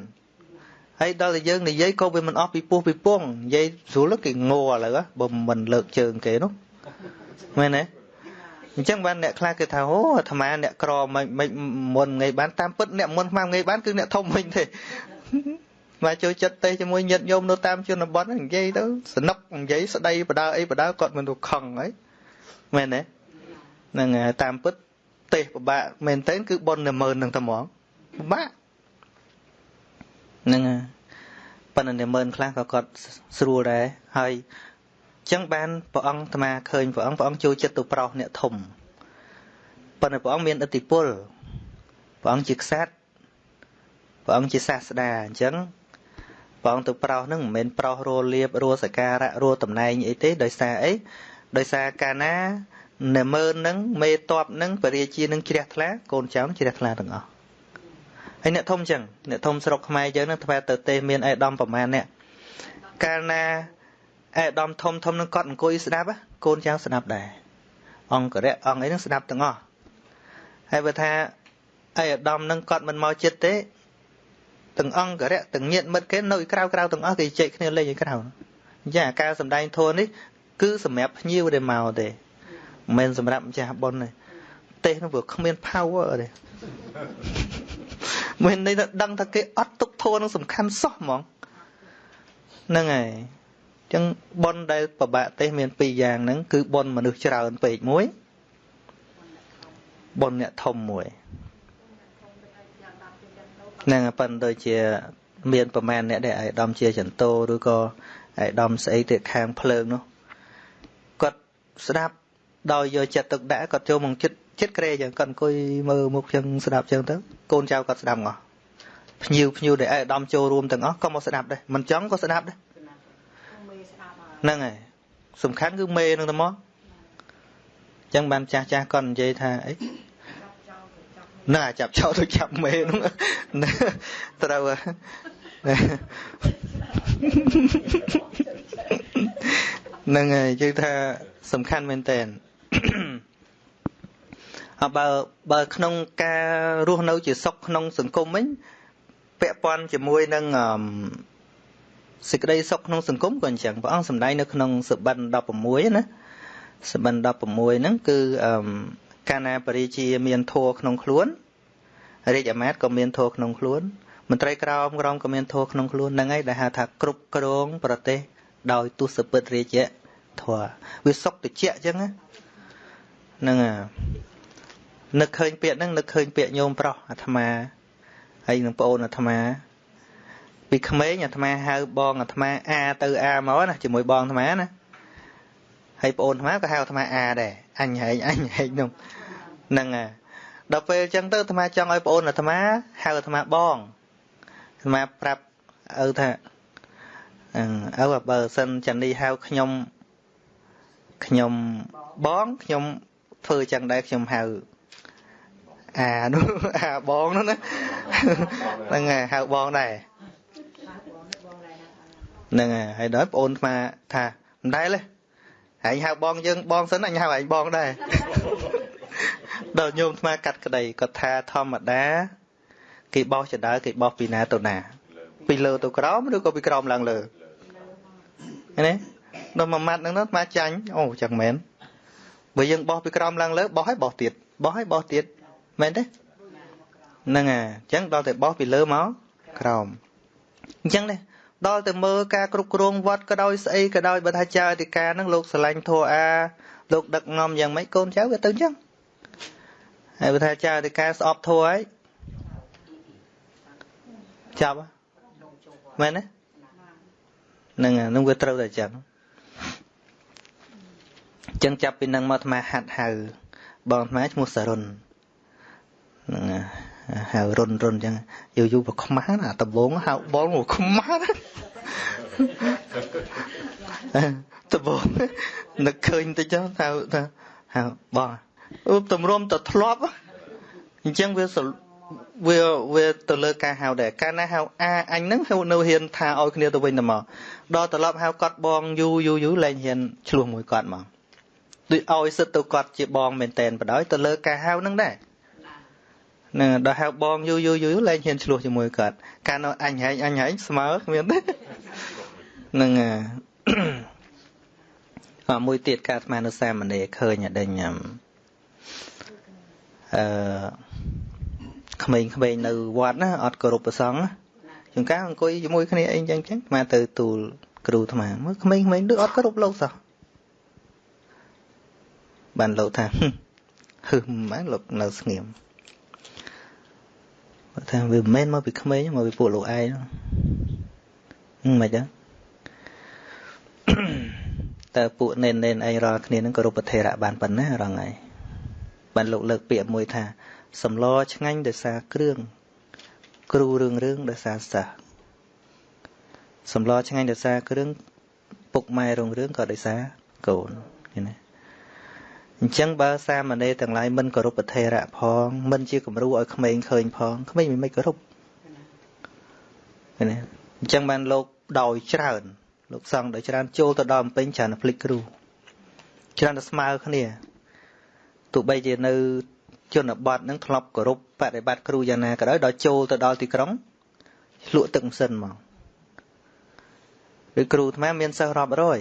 [SPEAKER 1] ហើយដល់តែយើងនិយាយក៏វាមិនអស់ពីពោះពីពងនិយាយស្រួលគេងោឥឡូវបើមិនលើកជើងគេនោះមែនទេ អញ្ចឹងបានអ្នកខ្លះគេថាអូអាត្មាអ្នកក្រមិនមិនមុនងៃបានតាមពិតអ្នកមុនស្មានងៃបានគឺអ្នកធំវិញទេមកចូលចិត្តទេជាមួយញាតិញោមនៅតាមជនបទនិយាយទៅសនុកនិយាយស្ដីបដើអីបដើគាត់មិនទៅខឹងហើយមែនទេហ្នឹងតាមពិតទេសពិបាកមែនតើគឺប៉ុនតែមើលនឹងតែហ្មងពិបាកហ្នឹងប៉ុន្តែតែមើលខ្លះក៏គាត់ស្រួលដែរហើយ ចឹងបានព្រះអង្គអាត្មាឃើញព្រះអង្គព្រះអង្គចូលចិត្តទៅប្រោសអ្នកធំប៉ុន្តែព្រះអង្គមានឥទ្ធិពលព្រះអង្គជាក្សត្រព្រះអង្គជាសាស្តាអញ្ចឹងព្រះអង្គទៅប្រោសហ្នឹងមិនមែនប្រោសរលៀបរសសការៈរតំណែងអីទេដោយសារអីដោយសារកាលណានៅមើលនឹងមេតបនឹងបរិជានឹងជ្រះថ្លាកូនចៅជ្រះថ្លាទាំងអស់ហើយអ្នកធំចឹងអ្នកធំស្រុកខ្មែរយើងនឹងថ្វាទៅទេមានអេដំប្រមាណអ្នកកាលណា អេដំធំធំនឹងគាត់អង្គុយស្ដាប់កូនចៅស្ដាប់ដែរអង្គរៈអង្គអីនឹងស្ដាប់ទាំងអស់ហើយបើថាអេដំនឹងគាត់មិនមកចិត្តទេទាំងអង្គរៈទាំងញាតមិត្តគេនៅក្រៅក្រៅទាំងអស់គេជែកគ្នាលេងឲ្យក្រៅអញ្ចឹងអាការសំដែងធម៌នេះគឺសម្រាប់ភ្ញៀវដែលមកទេមិនមែនសម្រាប់ម្ចាស់បុណ្យទេទេសនោះវាគ្មាន power ទេមិនន័យថាដឹងថាគេអត់ទុកធននឹងសំខាន់សោះហ្មងហ្នឹងហើយអញ្ចឹងបុណ្យដែលប្របាក់ទេសមានពីរយ៉ាងហ្នឹងគឺបុណ្យមនុស្សច្រើនពេកមួយបុណ្យអ្នកធំមួយហ្នឹងប៉ុន្តែដូចជាមានប្រមាណអ្នកដែលអាយដំជាចន្ទោឬក៏អាយដំស្អីទៅខាងភ្លើងនោះគាត់ស្ដាប់ដោយយកចិត្តទុកដាក់គាត់ចូលមកចិត្តចិត្តក្រេចឹងគាត់អង្គុយមើលមុខចឹងស្ដាប់ចឹងទៅកូនចៅគាត់ស្ដាប់អស់ភ្ញៀវភ្ញៀវដែលអាយដំចូលរួមទាំងអស់ក៏មកស្ដាប់ដែរមិនចង់ក៏ស្ដាប់ដែរ ហ្នឹងហើយសំខាន់គឺមេនឹងទៅមកចឹងបានចាស់ចាស់គាត់និយាយថាអីណាចាប់ចោលទៅចាប់មេនោះត្រូវហ្នឹងហើយជឿថាសំខាន់មែនតើអបើបើក្នុងការរស់នៅជាសុខក្នុងសង្គមវិញពាក់ព័ន្ធជាមួយនឹង សេចក្តីសុខក្នុងសង្គមក៏អញ្ចឹងព្រះអង្គសម្ដែងនៅក្នុងសបិន16ណាសបិន16ហ្នឹងគឺអឺកាលណាបរិជាមានធัวក្នុងខ្លួនរាជអាមាត្យក៏មានធัวក្នុងខ្លួនមន្ត្រីក្រមក្រមក៏មានធัวក្នុងខ្លួនហ្នឹងហើយដែលហៅថាគ្រប់គ្រងប្រទេសដោយទស្សពិតរាជធัวវាសុខតិចអញ្ចឹងហ្នឹងនឹកឃើញពាក្យហ្នឹងនឹកឃើញពាក្យញោមប្រុសអាត្មាហើយនឹងប្អូនអាត្មា ពីក្មេងអាត្មាហៅបងអាត្មាអាទៅអាមកណាជាមួយបងអាត្មាណាហើយប្អូនអាត្មាក៏ហៅអាត្មាអាដែរអញហែងអញហែងនោះហ្នឹងហើយដល់ពេលអញ្ចឹងទៅអាត្មាចង់ឲ្យប្អូនអាត្មាហៅអាត្មាបងអាត្មាប្រាប់ឪថាអឺឪបើសិនចានីហៅខ្ញុំខ្ញុំបងខ្ញុំធ្វើចឹងដែរខ្ញុំហៅអានោះអាបងនោះណាហ្នឹងហើយហៅបងដែរ ហ្នឹងហើយហើយដល់បងអូនស្មាថាមិនដែលទេឯងហៅបងយើងបងសិនអញហៅឯងបងដែរដល់ញោមស្មាកាត់ក្តីគាត់ថាធម្មតាគេបោះចដើគេបោះពីណាទៅណា ពីលើទៅក្រោមឬក៏ពីក្រោមឡើងលើឃើញទេដល់មួយម៉ាត់ហ្នឹងទៅស្មាចាញ់អូចឹងមែនបើយើងបោះពីក្រោមឡើងលើបោះឲ្យបោះទៀតបោះឲ្យបោះទៀតមែនទេហ្នឹងហើយអញ្ចឹងដល់តែបោះពីលើមកក្រោមអញ្ចឹងនេះ ដល់តែមើលការគ្រប់គ្រងវត្តក៏ដោយស្អីក៏ដោយបើថាចៅអធិការហ្នឹងលោកស្រឡាញ់ធัวអាលោកដឹកនាំយ៉ាងម៉េចកូនចៅវាទៅអញ្ចឹងហើយបើថាចៅអធិការស្អប់ធัวហើយចាប់មែនទេហ្នឹងហ្នឹងវាត្រូវតែអញ្ចឹងអញ្ចឹងចាប់ពីនឹងមកអាត្មាហាត់ហៅបងអាត្មាឈ្មោះសរុនហ្នឹងហៅ រុនរុនអញ្ចឹងយូរយូរប្រខ្មាស់ណាដំបងហៅបងមកខ្មាស់ដំបងនឹកឃើញតិចទៅហៅថាហៅបងអូតម្រុំទៅធ្លាប់អញ្ចឹងវាវាវាទៅលើការហៅដែរកាលណាហៅអាអញហ្នឹងហៅនៅហ៊ានថាឲ្យគ្នាទៅវិញទៅមកដល់ត្រឡប់ហៅគាត់បងយូរយូរយូរលែងហ៊ានឆ្លោះមួយគាត់មកដូចឲ្យសិតទៅគាត់ជាបងមែនតែនបដ ாய் ទៅលើការហៅហ្នឹងដែរ នឹងដល់ហៅបងយូរយូរយូរលែងហ៊ានឆ្លោះជាមួយគាត់កាលនៅអញហែងអញហែងស្មើគ្មានទេនឹងអមួយទៀតការស្មាននៅសាមណេរឃើញអដេញអឺក្មេងៗនៅវត្តណាអត់គោរពប្រសង់ណាជួនកាលអង្គុយជាមួយគ្នាអីចឹងចឹងអាទៅទូលគ្រូអាត្មាមើលក្មេងៗដូចអត់គោរពលោកសោះបានលោកថាហឹមម៉ែលោកនៅស្ងៀម ថាវាមិនមែនមកពីក្មេងមកពីពួកលោកឯងហ្នឹងមិនចឹងតើពួកនេននេនឯងរាល់គ្នានឹងគោរពប្រធេរៈបានប៉ុណ្ណារងហើយបានលោកលើកពាក្យមួយថាសម្លឆ្ងាញ់ដោយសារគ្រឿងគ្រូរឿងរឿងដោយសារសិស្សសម្លឆ្ងាញ់ដោយសារគ្រឿងពុកម៉ែរឿងរឿងក៏ដោយសារកូនឃើញទេ អញ្ចឹងបើសាមណេរទាំងឡាយមិនគោរពប្រធេរៈផងមិនជាគំរូឲ្យក្មេងឃើញផងក្មេងមិនមិនគោរពឃើញទេអញ្ចឹងបានលោកដោយច្រើនលោកសង្ឃដោយច្រើនចូលទៅដល់អំពេញច្រើនភ្លេចគ្រូច្រើនតែស្មើគ្នាទោះបីជានៅជនបទនឹងធ្លាប់គោរពបប្រតិបត្តិគ្រូយ៉ាងណាក៏ដោយដល់ចូលទៅដល់ទីក្រុងឆ្លក់ទឹកម៉ាស៊ីនមកឬគ្រូអាត្មាមានសិស្សរាប់រយ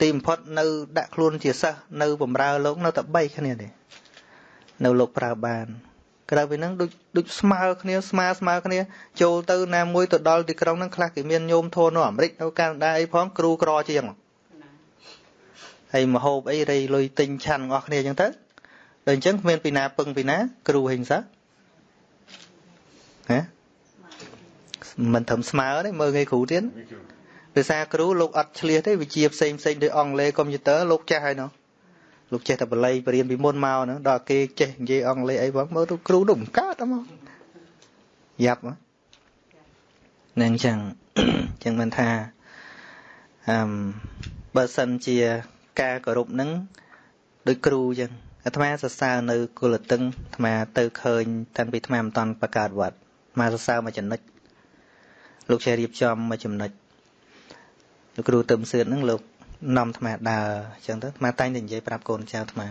[SPEAKER 1] ទីបំផុតនៅដាក់ខ្លួនជាសិស្សនៅបំរើលោកនៅតែ3គ្នាទេនៅលោកប្រើបានក្រៅពីហ្នឹងដូចដូចស្មើគ្នាស្មើស្មើគ្នាចូលទៅណាមួយទៅដល់ទីក្រុងហ្នឹងខ្លះគេមានញោមធននៅអាមេរិកនៅកាណាដាអីផងគ្រូក្រជាងហើយមហូបអីរៃលុយទិញឆាន់របស់គ្នាអញ្ចឹងទៅដល់អញ្ចឹងគ្មានពីណាពឹងពីណា គ្រូហិង្សាហ៎មិនត្រឹមស្មើទេមើលងាយគ្រូទៀត ភាសាគ្រូលោកអត់ឆ្លៀសទេវិជាផ្សេងផ្សេងដូចអង់គ្លេសកុំព្យូទ័រលោកចេះហើយនោះលោកចេះតែបល័យបរៀនពីមុនមកហ្នឹងដល់គេចេះនិយាយអង់គ្លេសអីផងមើលទៅគ្រូនោះមិនកើតហ្មងយ៉ាប់ហ្នឹងអញ្ចឹងអញ្ចឹងមិនថាអឺបើសិនជាការគោរពហ្នឹងដូចគ្រូអញ្ចឹងអាត្មាសរសើរនៅគុលតឹងអាត្មាទៅឃើញតាំងពីអាត្មាមិនតាន់បកើតវត្តអាត្មាសរសើរមួយចំណុចលោកជារៀបចំមួយចំណុច លោកគ្រូទឹមសឿនហ្នឹងលោកនាំអាត្មាដើរអញ្ចឹងទៅអាត្មាតែងតែនិយាយប្រាប់កូនចៅអាត្មា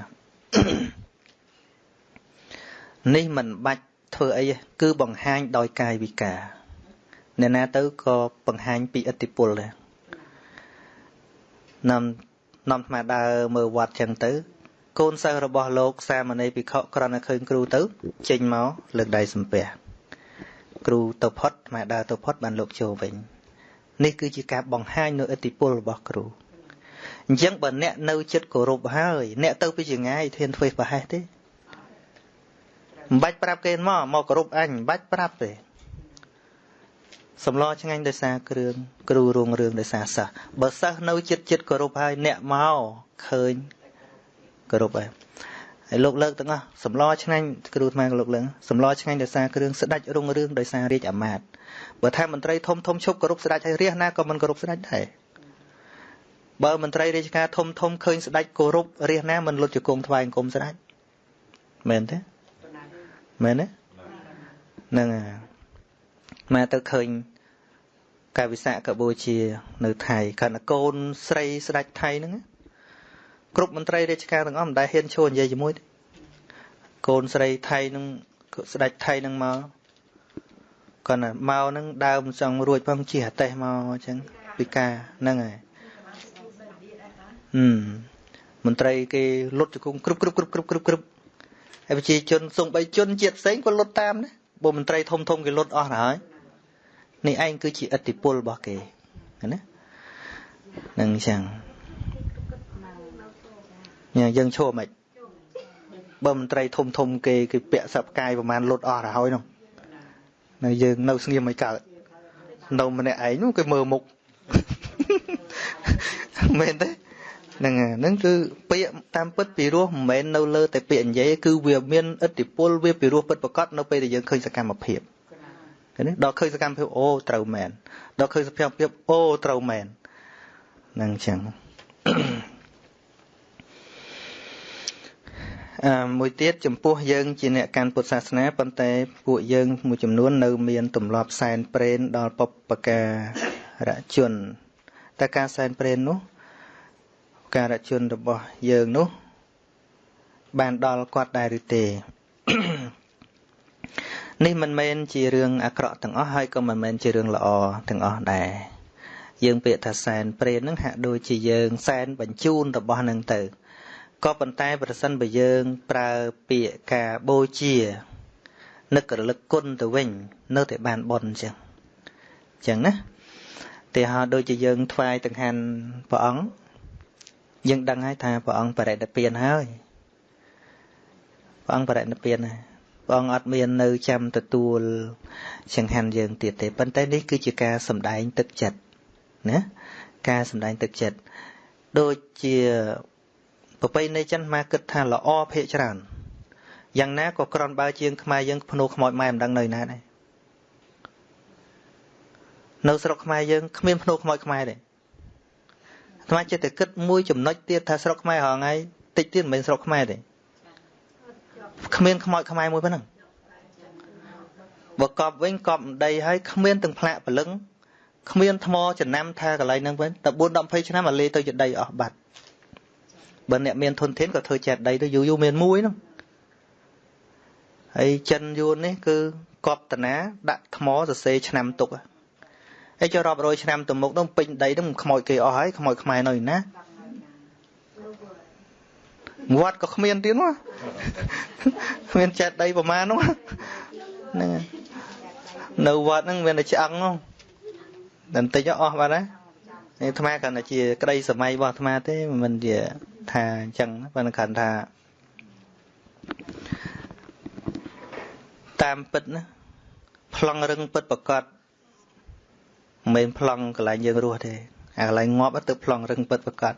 [SPEAKER 1] នេះមិនបាច់ធ្វើអីគឺបង្ហាញដោយកាយវិការអ្នកណាទៅក៏បង្ហាញពីឥទ្ធិពលដែរនាំនាំអាត្មាដើរមើលវត្តអញ្ចឹងទៅ កូនសិស្សរបស់លោក សាមណេរភិក្ខុក្រណឃើញគ្រូទៅចេញមកលើកដៃសំពះគ្រូទៅផុតអាត្មាដើរទៅផុតបានលោកចូលវិញ នេះគឺជាការបង្ហាញនៅឥទ្ធិពលរបស់គ្រូអញ្ចឹងបើអ្នកនៅចិត្តគោរពហើយ អ្នកទៅពីចងាយធានធ្វើប្រហែសទេមិនបាច់ប្រាប់គេមកមកគោរពអញមិនបាច់ប្រាប់ទេសម្លឆ្ងាញ់ដោយសារគ្រឿងគ្រូរងរឿងដោយសារសិស្សបើសិស្សនៅចិត្តចិត្តគោរពហើយអ្នកមកឃើញគោរពហើយ ហើយលោកលើកទាំងអស់សម្លឆ្ងាញ់គ្រូថ្មលោកលើកសម្លឆ្ងាញ់ដោយសារគ្រឿងស្ដាច់រុងរឿងដោយសាររាជអាមាត្យបើថាមន្ត្រីធំធំឈប់គោរពស្ដេចហើយរះណាក៏មិនគោរពស្ដេចដែរបើមន្ត្រីរាជការធំធំឃើញស្ដេចគោរពរះណាមិនលុតជង្គង់ថ្វាយអង្គមស្ដេចមែនទេមែនទេហ្នឹងហើយមកទៅឃើញកាយវិសាកបូជា នៅថៃកណ្ដកូនស្រីស្ដេចថៃហ្នឹង គ្រប់មន្ត្រីរាជការទាំងអស់មិនដែលហ៊ានឈរនិយាយជាមួយទេកូនស្រីថៃនឹងស្ដេចថៃនឹងមកគាត់ណាមកនឹងដើមចង់រួចផងជិះអាតេះមកអញ្ចឹងពីការហ្នឹងហើយហឹមមន្ត្រីគេលុតជង្គង់គ្រប់គ្រប់គ្រប់គ្រប់គ្រប់គ្រប់ហើយប្រជាជនសំបីជនជាតិផ្សេងក៏លុតតាមដែរបើមន្ត្រីធំធំគេលុតអស់ហើយនេះឯងគឺជាឥទ្ធិពលរបស់គេណានឹងអញ្ចឹងញ៉ា យើងឈរមិនបើមន្ត្រីធំធំគេគេពាក់សັບកាយប្រហែលលុតអស់ទៅហើយនោះនៅយើងនៅស្ងៀមមិនកើតនៅម្នាក់ឯងនោះគេមើលមុខមែនទេហ្នឹងហ្នឹងគឺពាក្យតាមពិតពីរោះមិនមែននៅលើតែពាក្យនិយាយគឺវាមានឥទ្ធិពលវាពីរោះពិតប្រកបនៅពេលដែលយើងឃើញសកម្មភាពឃើញទេដល់ឃើញសកម្មភាពអូត្រូវមែនដល់ឃើញសកម្មភាពអូត្រូវមែនហ្នឹងអញ្ចឹង មួយទៀតចំពោះយើងជាអ្នកកាន់ពុទ្ធសាសនាប៉ុន្តែពួកយើងមួយចំនួននៅមានទម្លាប់សែនព្រេនដល់បពការៈជនតែការសែនព្រេននោះការៈជនរបស់យើងនោះ បានដល់គាត់ដែរឬទេនេះមិនមែនជារឿងអាក្រក់ទាំងអស់ហើយក៏មិនមែនជារឿងល្អទាំងអស់ដែរយើងពាក្យថាសែនព្រេននឹងហាក់ដូចជាយើងសែនបញ្ជូនរបស់នឹងទៅ ក៏ប៉ុន្តែប្រសិនបើយើងប្រើពាក្យការបូជានឹករលឹកគុណទៅវិញ នៅតែបានបនអញ្ចឹងអញ្ចឹងណាតែហោដូចជាយើងថ្វាយដង្ហាន់ព្រះអង្គយើងដឹងហើយថាព្រះអង្គបរិនិព្វានហើយព្រះអង្គបរិនិព្វានហើយព្រះអង្គអត់មាននៅចាំទទួលចង្ហាន់យើងទៀតទេប៉ុន្តែនេះគឺជាការសម្ដែងទឹកចិត្តណាការសម្ដែងទឹកចិត្តដូចជា ប្រពៃណីចិនមកគិតថាល្អភាកច្រើនយ៉ាងណាក៏ក្រនបើជាងខ្មែរយើងភ្នោខ្មោចម៉ែមិនដឹងនៅណាដែរនៅស្រុកខ្មែរយើងគ្មានភ្នោខ្មោចខ្មែរទេអាត្មាចិត្តតែគិតមួយចំណុចទៀតថាស្រុកខ្មែររហងៃតិចទៀតមិនមែនស្រុកខ្មែរទេគ្មានខ្មោចខ្មែរមួយប៉ុណ្ណឹងបើកប់វិញកប់ដីហើយគ្មានទាំងផ្លាកព្រលឹងគ្មានថ្មចំណាំថាកន្លែងហ្នឹងវិញតែ4 10 20ឆ្នាំអាលេទៅជាដីអស់បាត់ បើអ្នកមានធនធានក៏ធ្វើចេះដីទៅយូរយូរមានមួយហ្នឹងហើយចិនយួននេះគឺកប់តណាដាក់ថ្មសរសេរឆ្នាំទុកហើយចុះរាប់រយឆ្នាំទៅមុខនោះពេញដីនោះខ្មោចគេអស់ហើយខ្មោចខ្មែរនៅណាវត្តក៏គ្មានទៀតមកគ្មានចេះដីប្រមាណនោះហ្នឹងនៅវត្តហ្នឹងមានតែឆ្អឹងនោះបន្តិចអស់បាត់ណានេះ អាត្មាគ្រាន់តែជាក្តីសម័យរបស់អាត្មាទេមិនជាថាអញ្ចឹងប៉ុន្តែគ្រាន់ថាតាមពិតណាប្លង់រឹងពិតប្រកបមិនមែនប្លង់កន្លែងយើងរស់ទេអាកន្លែងងាប់ទៅប្លង់រឹងពិតប្រកប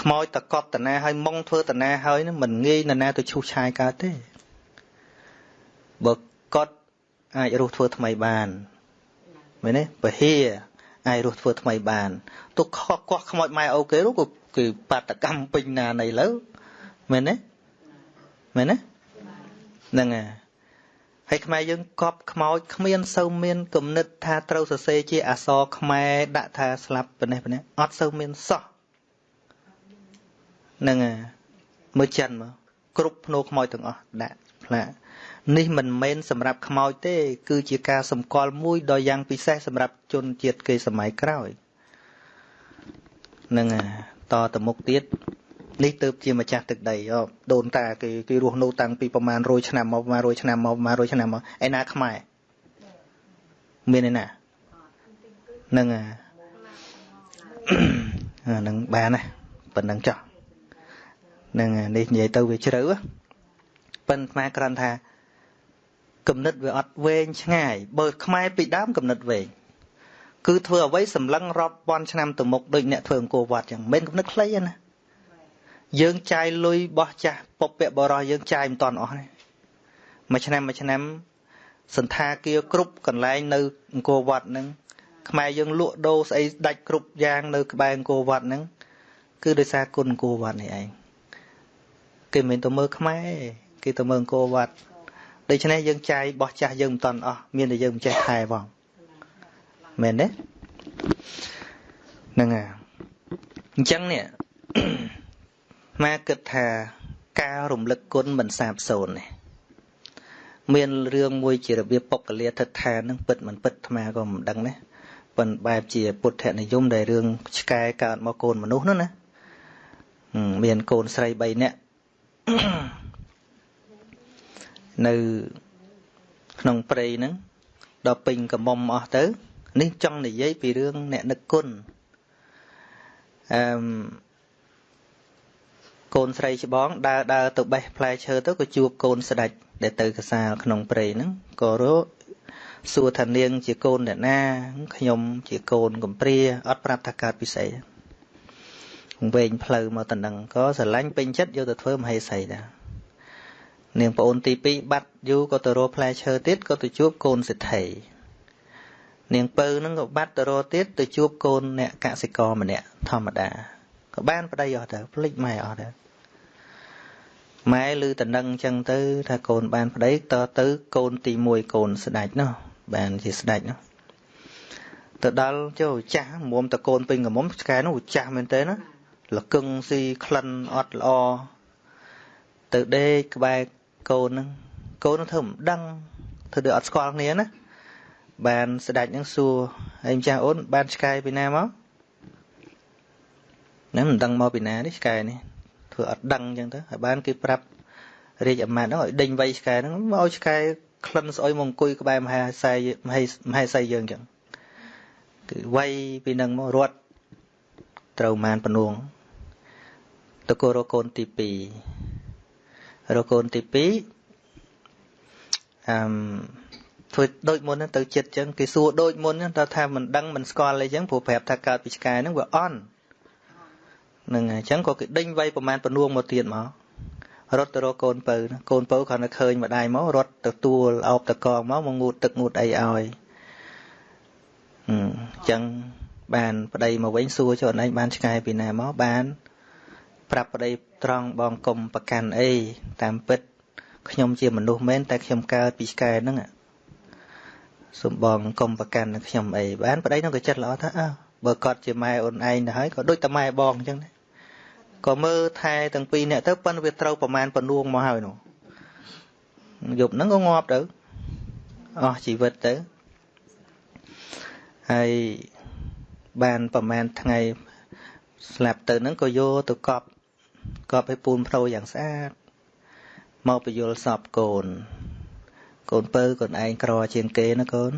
[SPEAKER 1] ខ្មោចតកប់តណាហើយមុងធ្វើតណាហើយនឹងមិនងាយនរណាទៅឈូសឆាយកើតទេបើកត់អាចរស់ធ្វើថ្មីបានមែនទេពហិ អាចរស់ធ្វើថ្មីបានទុកខកកោះខ្មោចម៉ែអូគេនោះក៏គឺបាតកម្មពេញណានៃលើមែនទេមែនទេហ្នឹងហើយហើយខ្មែរយើងកប់ខ្មោចគ្មានសូវមានគំនិតថាត្រូវសរសេរជាអក្សរខ្មែរដាក់ថាស្លាប់ប៉ុណ្ណេះប៉ុណ្ណេះអត់សូវមានសោះហ្នឹងហើយមើលចិនមកគ្រប់ភ្នោខ្មោចទាំងអស់ដាក់ផ្លាក នេះមិនមែនសម្រាប់ខ្មោចទេ គឺជាការសម្គាល់មួយដ៏យ៉ាងពិសេសសម្រាប់ជនជាតិគេសម័យក្រោយនឹងតទៅមុខទៀតនេះទៅជាម្ចាស់ទឹកដីដូនតាគេគេរស់នៅតាំងពីប្រមាណ100ឆ្នាំមកប្រមាណ100ឆ្នាំមកប្រមាណ100ឆ្នាំមកឯណាខ្មែរមានឯណានឹងអានឹងបានណាប៉ុណ្ណឹងចុះនឹងនេះនិយាយទៅវាជ្រៅប៉ិនខ្មែរគ្រាន់ថា គំនិតវាអត់វែងឆ្ងាយបើខ្មែរពីដើមគំនិតវែងគឺធ្វើអ្វីសម្លឹងរាប់ពាន់ឆ្នាំទៅមុខដូចអ្នកធ្វើអង្គរវត្តចឹងមិនគំនិតខ្លីទេណាយើងចាយលុយបោះចាស់ពពកបរោះយើងចាយមិនតាន់អស់ទេមួយឆ្នាំមួយឆ្នាំសន្តាគារគ្រប់កន្លែងនៅអង្គរវត្តហ្នឹងខ្មែរយើងលក់ដូរស្អីដាច់គ្រប់យ៉ាងនៅក្បែរអង្គរវត្តហ្នឹងគឺដោយសារគុណអង្គរវត្តនេះឯងគេមិនទៅមើលខ្មែរគេទៅមើលអង្គរវត្ត ដូច្នេះយើងចាយបោះចាស់យើងមិនតាន់អស់មានតែយើងមិនចេះថែផងមែនទេហ្នឹងហើយអញ្ចឹងនេះមកគិតថាការរំលឹកគុណមិនសាបសូន្យទេមានរឿងមួយជារបៀបពុកលាថិដ្ឋាននឹងពិតមិនពិតអាត្មាក៏មិនដឹងដែរប៉ុន្តែបែបជាពុទ្ធនិយមដែលរឿងឆ្កែកើតមកកូនមនុស្សនោះណាមានកូនស្រី3នាក់ នៅក្នុងព្រៃហ្នឹងដល់ពេញកំមុំអស់ទៅ នេះចង់និយាយពីរឿងអ្នកនឹកគុណអឺកូនស្រីច្បងដើរដើរទៅបេះផ្លែឈើទៅក៏ជួបកូនស្ដេចដែលទៅកសាលក្នុងព្រៃហ្នឹងក៏រកសួរថានាងជាកូនអ្នកណាខ្ញុំជាកូនកំព្រាអត់ប្រាប់ថាកើតពិសេសវែងផ្លូវមកតំណឹងក៏ស្រឡាញ់ពេញចិត្តយកទៅធ្វើមហេសីដែរ នាងប្អូនទី2បាត់យូរក៏ទៅរកផ្លែឈើទៀតក៏ទៅជួបកូនសេដ្ឋីនាងពៅនឹងក៏បាត់ទៅរកទៀតទៅជួបកូនអ្នកកសិករម្នាក់ធម្មតាក៏បានប្តីអស់ទៅភ្លេចម៉ែអស់ទៅម៉ែឮតំណឹងអញ្ចឹងទៅថាកូនបានប្តីតទៅកូនទី1កូនស្ដេចនោះបានជាស្ដេចនោះទៅដល់ចូលចាស់មុំតកូនពេញកមុំឆ្កែនោះចាស់មែនទេណាលកឹងស៊ីក្លិនអត់ល្អទៅដេកក្បែរ កូនហ្នឹងកូននឹងធ្វើមិនដឹងធ្វើដូចអត់ស្គាល់គ្នាណាបានស្ដេចនឹងសួរហើយម្ចាស់អូនបានឆ្កែពីណាមកណាមិនដឹងមកពីណានេះឆ្កែនេះធ្វើអត់ដឹងអញ្ចឹងទៅហើយបានគេប្រាប់រាជអាមាត្យហ្នឹងឲ្យដេញវៃឆ្កែហ្នឹងមកឲ្យឆ្កែក្លិនស្អុយមកអង្គុយក្បែរមហាស័យមហេមហេសីយើងអញ្ចឹងគឺវៃពីនឹងមករត់ត្រូវមានពនួងតកោរកូនទី2 រកូនទី2អឺមធ្វើដូចមុនទៅចិត្តអញ្ចឹងគេសួរដូចមុនតើថាមិនដឹងមិនស្គាល់អីអញ្ចឹងព្រោះប្រាប់ថាកើតពីឆ្កែហ្នឹងវាអន់នឹងអញ្ចឹងក៏គេដេញវាយប្រមាណពនួងមកទៀតមករត់ទៅរកកូនពៅកូនពៅគ្រាន់តែឃើញម្ដាយមករត់ទៅទួលអោបតកងមកមកងូតទឹកងូតអីឲ្យអញ្ចឹងបានប្តីមកវិញសួរចុះឯងបានឆ្កែពីណាមកបាន ប្រាប់ប្តីត្រង់បងកុំប្រកាន់អីតាមពិត ខ្ញុំជាមនុស្សមែនតែខ្ញុំកើតពីឆ្កែហ្នឹងសំបងកុំប្រកាន់នឹងខ្ញុំអីបានប្តីនោះក៏ចិត្តល្អថាអើបើគាត់ជាម៉ែអូនឯងទៅហើយក៏ដូចតែម៉ែបងអញ្ចឹងដែរក៏មើលថែទាំងពីរនាក់ទៅប៉ុន្តែវាត្រូវប្រមាណពនួងមកហើយនោះយប់ហ្នឹងក៏ងាប់ទៅអស់ជីវិតទៅហើយបានប្រមាណថ្ងៃស្លាប់ទៅហ្នឹងក៏យកទៅកប់ កប់ឲ្យពូនប្រូយ៉ាងស្អាតមកបញ្យលសពកូនកូនពៅកូនឯងក្រជាងគេណាកូន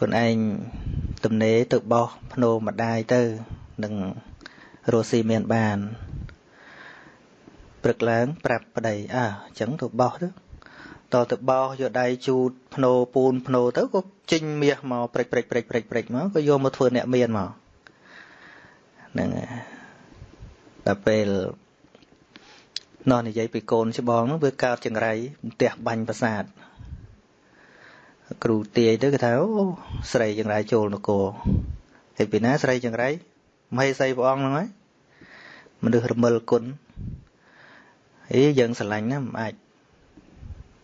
[SPEAKER 1] កូនឯងទំនេរទៅបោះភ្នោម្ដាយទៅនឹងរស់ស៊ីមានបានព្រឹកឡើងប្រាប់ប្តីអើអញ្ចឹងទៅបោះទៅតទៅបោះយកដៃជូតភ្នោពូនភ្នោទៅក៏ចេញមាសមកព្រិចព្រិចព្រិចព្រិចព្រិចមកក៏យកមកធ្វើអ្នកមានមកហ្នឹង ដល់ពេលនោះនិយាយពីកូនច្បងនោះវាកើតចង្រៃផ្ទះបាញ់ប្រាសាទគ្រូទាយទៅគេថាអូស្រីចង្រៃចូលនគរហើយពីណាស្រីចង្រៃមហេសីព្រះអង្គហ្នឹងហើយមនុស្សរមិលគុណហអីយើងស្រឡាញ់ណាមិនអាច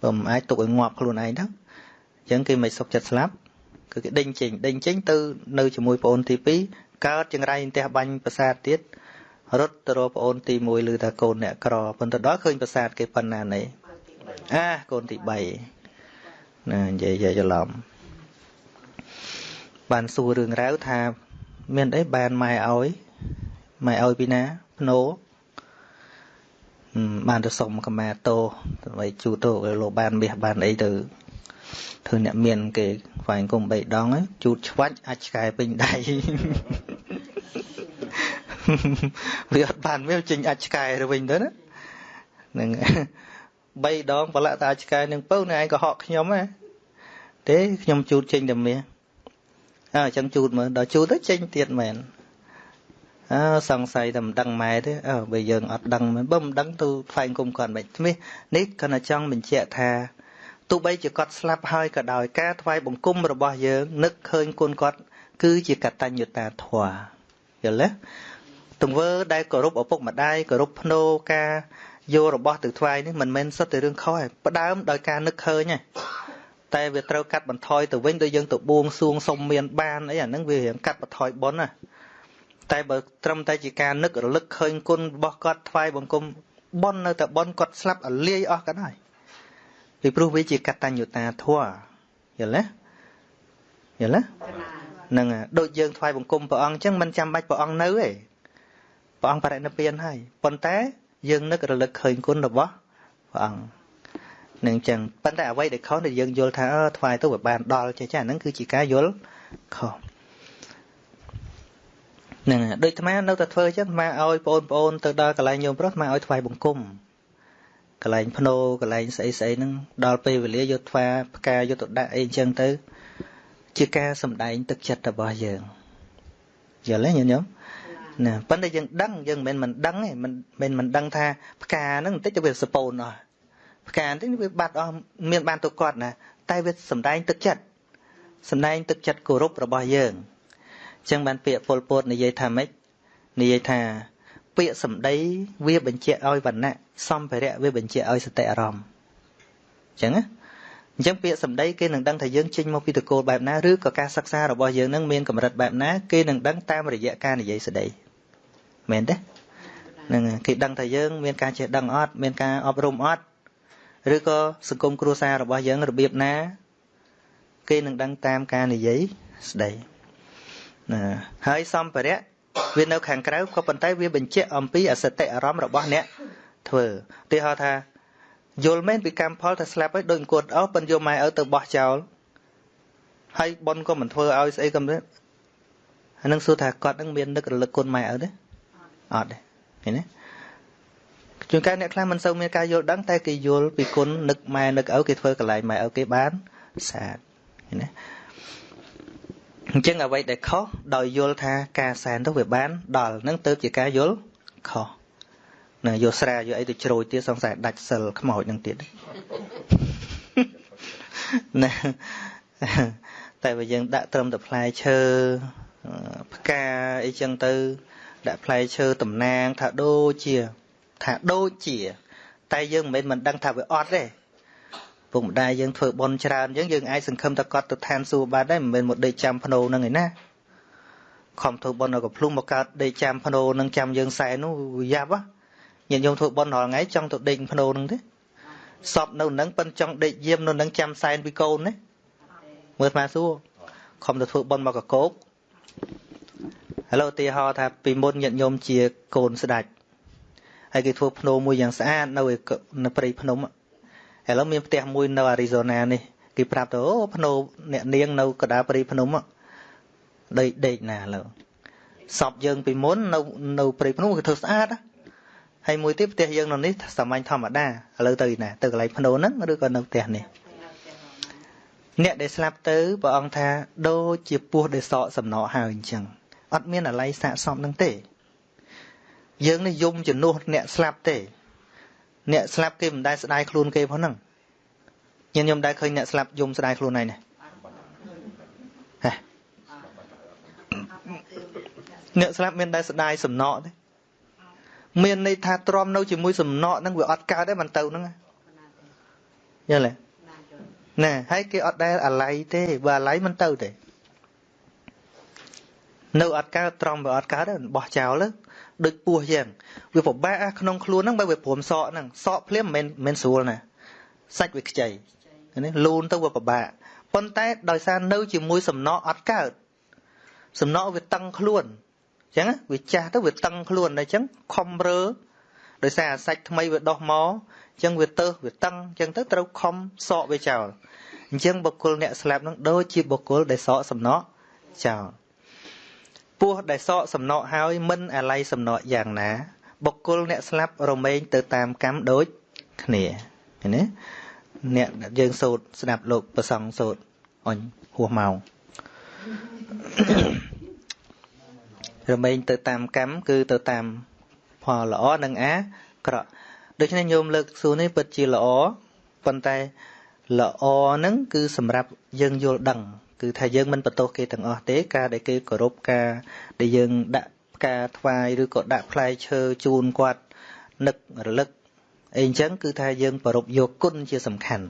[SPEAKER 1] បើមិនអាចទុកឲ្យងាប់ខ្លួនឯងទៅអញ្ចឹងគេមិនសុខចិត្តស្លាប់គឺគេដេញចេញដេញចេញទៅនៅជាមួយប្អូនទី2កើតចង្រៃផ្ទះបាញ់ប្រាសាទទៀត រត់ទៅរកប្អូនទី1ឮថាកូនអ្នកក្រប៉ុន្តែដល់ឃើញប្រាសាទគេប៉ុណ្ណានេះអាកូនទី3ណានិយាយច្រឡំបានសួររឿងរ៉ាវថា មានអីបានម៉ែឲ្យម៉ែឲ្យពីណាភ្នោបានទៅសុំកម្មាតោដើម្បីជូតោលោកបានមាសបានអីទៅធ្វើអ្នកមាន គេហ្វាយគុំ3ដងជូតឆ្វាច់អាចឆ្កែពេញដៃ វាអត់បានវាចេញអាចឆ្កែទៅវិញទៅណានឹង3ដងប្រឡាក់តាឆ្កែនឹងពៅនៅឯងក៏ហក់ខ្ញុំណាទេខ្ញុំជូតចេញតែមាសអើអញ្ចឹងជូតមើលដល់ជូតទៅចេញទៀតមែនអើសង្ស័យតែមិនដឹងម៉ែទេអើបើយើងអត់ដឹងមែនបើមិនដឹងទៅថ្លែងគុំគាត់មិនថ្មីនេះគាត់ចង់បញ្ជាក់ថាទោះបីជាគាត់ស្លាប់ហើយក៏ដោយការថ្វាយបង្គំរបស់យើងនឹកឃើញគុណគាត់ គឺជាកតញ្ញូតាធម៌យល់ទេ ទង្វើដែលគោរពឪពុកម្ដាយគោរពភ្នោការយករបស់ទៅថ្វាយនេះមិនមែនសុទ្ធតែរឿងខុសទេផ្ដើមដោយការនឹកឃើញទេតែវាត្រូវកាត់បន្ថយទៅវិញដោយយើងទៅបួងសួងសុំមានបានអីអាហ្នឹងវារៀងកាត់បន្ថយបុណ្យណាតែបើត្រឹមតែជាការនឹករលឹកឃើញគុណរបស់គាត់ថ្វាយបង្គំបុណ្យនៅតែបុណ្យគាត់ស្លាប់អលាយអស់ក៏ដោយពីព្រោះវាជាកតញ្ញូតាធម៌យល់ទេយល់ទេហ្នឹងដូចយើងថ្វាយបង្គំព្រះអង្គអញ្ចឹងមិនចាំបាច់ព្រះអង្គនៅទេ ព្រះអង្គបរិនិព្វានហើយប៉ុន្តែ យើងនឹករលឹកឃើញគុណរបស់ព្រះអង្គនឹងអញ្ចឹងប៉ុន្តែអ្វីដែលខុសដែលយើងយល់ថាអឺថ្វាយទៅវាបានដល់ចេះចាហ្នឹងគឺជាការយល់ខុសហ្នឹងដូចអាត្មានៅតែធ្វើអញ្ចឹងអាត្មាឲ្យបងប្អូនទៅដល់កន្លែងញោមប្រុសអាត្មាឲ្យថ្វាយបង្គំកន្លែងភ្នោកន្លែងស្អីស្អីហ្នឹងដល់ពេលវេលាយកថ្វាផ្កាយកទៅដាក់អីអញ្ចឹងទៅ ជាការសំដែងទឹកចិត្តរបស់យើងយល់ទេញញោម ណាប៉ុន្តែយើងដឹងយើងមិនមែនមិនដឹងទេមិនមិនមិនដឹងថាផ្កាហ្នឹងបន្តិចទៅវាសពូនអស់ផ្កាបន្តិចវាបាត់អស់មានបានទៅគាត់ណាតែវាសំដែងទឹកចិត្តសំដែងទឹកចិត្តគោរពរបស់យើងចឹងបានពាក្យពលពតនិយាយថាម៉េចនិយាយថាពាក្យសម្ដីវាបញ្ជាក់ឲ្យវណ្ណៈសម្ភារៈវាបញ្ជាក់ឲ្យសតិអារម្មណ៍ចឹងណាអញ្ចឹងពាក្យសម្ដីគេនឹងដឹងថាយើងចេញមកពីតកូលបែបណាឬក៏ការសិក្សារបស់យើងនឹងមានកម្រិតបែបណាគេនឹងដឹងតាមរយៈការនិយាយស្ដី មែនទេនឹងគេដឹងថាយើងមានការចេះដឹងអត់មានការអប់រំអត់ឬក៏សង្គមគ្រួសាររបស់យើងរបៀបណាគេនឹងដឹងតាមការនិយាយស្ដីណាហើយសម្ភារៈវានៅខាងក្រៅក៏ប៉ុន្តែវាបញ្ជាក់អំពីអសតិអារម្មណ៍របស់អ្នកធ្វើឧទាហរណ៍ថាយល់មែនពីកម្មផលថាស្លាប់ហើយដូចអង្គត់អស់ប៉ុនយកម៉ែឪទៅបោះចោលហើយប៉ុនក៏មិនធ្វើឲ្យស្អីក៏មិនអានឹងសួរថាគាត់នឹងមាននឹករលឹកគុណម៉ែឪទេ អត់ទេឃើញទេជួនកាលអ្នកខ្លះមិនសូវមានការយល់ដឹងតែគេយល់ពីគុណនឹកម៉ែនឹកឪគេធ្វើកន្លែងម៉ែឪគេបានស្អាតឃើញទេអញ្ចឹងអ្វីដែលខុសដោយយល់ថាការសែនទៅវាបាន ដល់នឹងទៅជាការយល់ខុសណាយកស្រាយកអីទៅជ្រោយទៀតសង្ស័យដាច់សិលខ្មោចនឹងទៀតណាតែបើយើងដាក់ត្រឹមតែផ្លែឈើផ្កាអីចឹងទៅ ដាក់ផ្លែឈើតំណាងថាដូចជាថាដូចជា តែយើងមិនមែនមិនដឹងថាវាអត់ទេពុកម្ដាយយើងធ្វើបន់ច្រើនអញ្ចឹងយើងអាចសង្ឃឹមថាគាត់ទៅឋានសួគ៌បានដែរមិនមែនមកដេកចាំភ្នោនឹងឯណាខំធ្វើបន់នៅកំភ្លុំមកកើតដេកចាំភ្នោនឹងចាំយើងសែននោះយ៉ាប់ញាតិញោមធ្វើបន់រាល់ថ្ងៃចង់ទៅដេកភ្នោនឹងទេសពនៅនឹងប៉ិនចង់ដេកយាមនៅនឹងចាំសែនពីកូនណាមើលស្មាសួរខំទៅធ្វើបន់មកកកោក ឥឡូវឧទាហរណ៍ថាពីមុនញាតិញោមជាកូនស្ដាច់ហើយគេធ្វើភ្នោមួយយ៉ាងស្អាតនៅនៅព្រៃភ្នំឥឡូវមានផ្ទះមួយនៅអារីโซណានេះគេប្រាប់ទៅអូភ្នោអ្នកនាងនៅកដាព្រៃភ្នំដេកដេកណាឥឡូវសពយើងពីមុននៅនៅព្រៃភ្នំគេធ្វើស្អាតហើយមួយទៀតផ្ទះយើងនៅនេះសាមញ្ញធម្មតាឥឡូវទៅណាទៅកន្លែងភ្នោហ្នឹងឬក៏នៅផ្ទះនេះអ្នកដែលស្លាប់ទៅព្រះអង្គថាដូចជាពស់ដែលសក់សំណក់ហើយអញ្ចឹង អត់មានអាល័យសាកសមនឹងទេ យើងនេះយំជំនួសអ្នកស្លាប់ទេ អ្នកស្លាប់គេមិនដែលស្ដាយខ្លួនគេផងហ្នឹងញញឹមដែរឃើញអ្នកស្លាប់យំស្ដាយខ្លួនឯងណាហេអ្នកស្លាប់មានដែលស្ដាយសំណក់ទេមានន័យថាទ្រាំនៅជាមួយសំណក់ហ្នឹងវាអត់កើតទេមិនទៅហ្នឹងយល់ទេណែហើយគេអត់ដែលអាឡ័យទេបើអាឡ័យមិនទៅទេ នៅអត់កើតត្រង់វាអត់កើតទេបោះចោលដូចពោះយ៉ាងវាពិបាកក្នុងខ្លួនហ្នឹងបើវាព្រមសក់ហ្នឹងសក់ភ្លាមមិនមិនស្រួលណាសាច់វាខ្ចីនេះលូនទៅវាពិបាកប៉ុន្តែដោយសារនៅជាមួយសំណក់អត់កើតសំណក់វាតឹងខ្លួនអញ្ចឹងវាចាស់ទៅវាតឹងខ្លួនអញ្ចឹងខំរើដោយសារអាសាច់ថ្មីវាដោះមកអញ្ចឹងវាទៅវាតឹងអញ្ចឹងទៅត្រូវខំសក់វាចោលអញ្ចឹងបុគ្គលអ្នកស្លាប់នឹងដូចជាបុគ្គលដែលសក់សំណក់ចោល ពោះដែលសក់សំណក់ហើយមិនអាល័យសំណក់យ៉ាងណា បុគ្គលអ្នកស្លាប់រមែងទៅតាមកម្មដូចគ្នាឃើញទេអ្នកយើងសូត្រស្ដាប់លោកប្រសង់សូត្រអញហួសម៉ោងរមែងទៅតាមកម្មគឺទៅតាមផលល្អនិងអាក្រក់ដូច្នេះញោមលើកសួរនេះពិតជាល្អប៉ុន្តែល្អហ្នឹងគឺសម្រាប់យើងយល់ដឹង គឺថាយើងមិនបន្ទោសគេទាំងអស់ទេការដែលគេគោរពការដែលយើងដាក់ផ្កាថ្វាយឬក៏ដាក់ផ្លែឈើជូនគាត់នឹករលឹកអីអញ្ចឹងគឺថាយើងប្រពយកគុណជាសំខាន់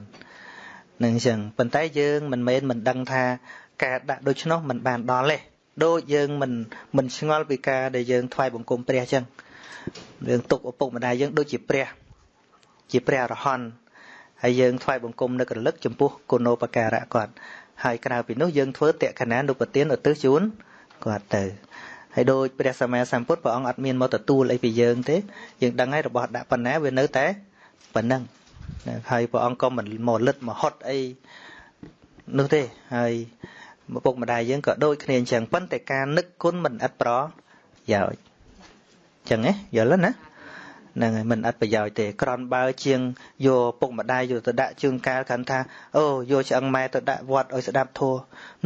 [SPEAKER 1] នឹងអញ្ចឹងប៉ុន្តែយើងមិនមែនមិនដឹងថាការដាក់ដូច្នោះមិនបានដល់ទេដូចយើងមិនមិនឆ្ងល់ពីការដែលយើងថ្វាយបង្គំព្រះអញ្ចឹងរឿងទុកឪពុកម្ដាយយើងដូចជាព្រះជាព្រះអរហន្តហើយយើងថ្វាយបង្គំនឹករលឹកចំពោះគុណោបការៈគាត់ ហើយក្រៅពីនោះយើងធ្វើតេកណានុពទានឧទ្ទិសជូនគាត់ទៅហើយដូចព្រះសម្មាសម្ពុទ្ធព្រះអង្គអត់មានមកទទួលអីពីយើងទេយើងដឹងហើយរបស់ដាក់ប៉ុណ្ណាវានៅតែប៉ុណ្ណឹងហើយព្រះអង្គក៏មិនមកលិតមកហត់អីនោះទេហើយពុកម្ដាយយើងក៏ដូចគ្នាអញ្ចឹងប៉ុន្តែការនឹកគុណមិនឥតប្រយោជន៍អញ្ចឹងណាយល់ណា ហ្នឹងហើយមិនអត់ប្រយោជន៍ទេក្រនបើជាងយកពុកម្ដាយយកទៅដាក់ជើងកាលកាន់ថាអូយកឆ្អឹងម៉ែទៅដាក់វត្តឲ្យស្ដាប់ធัว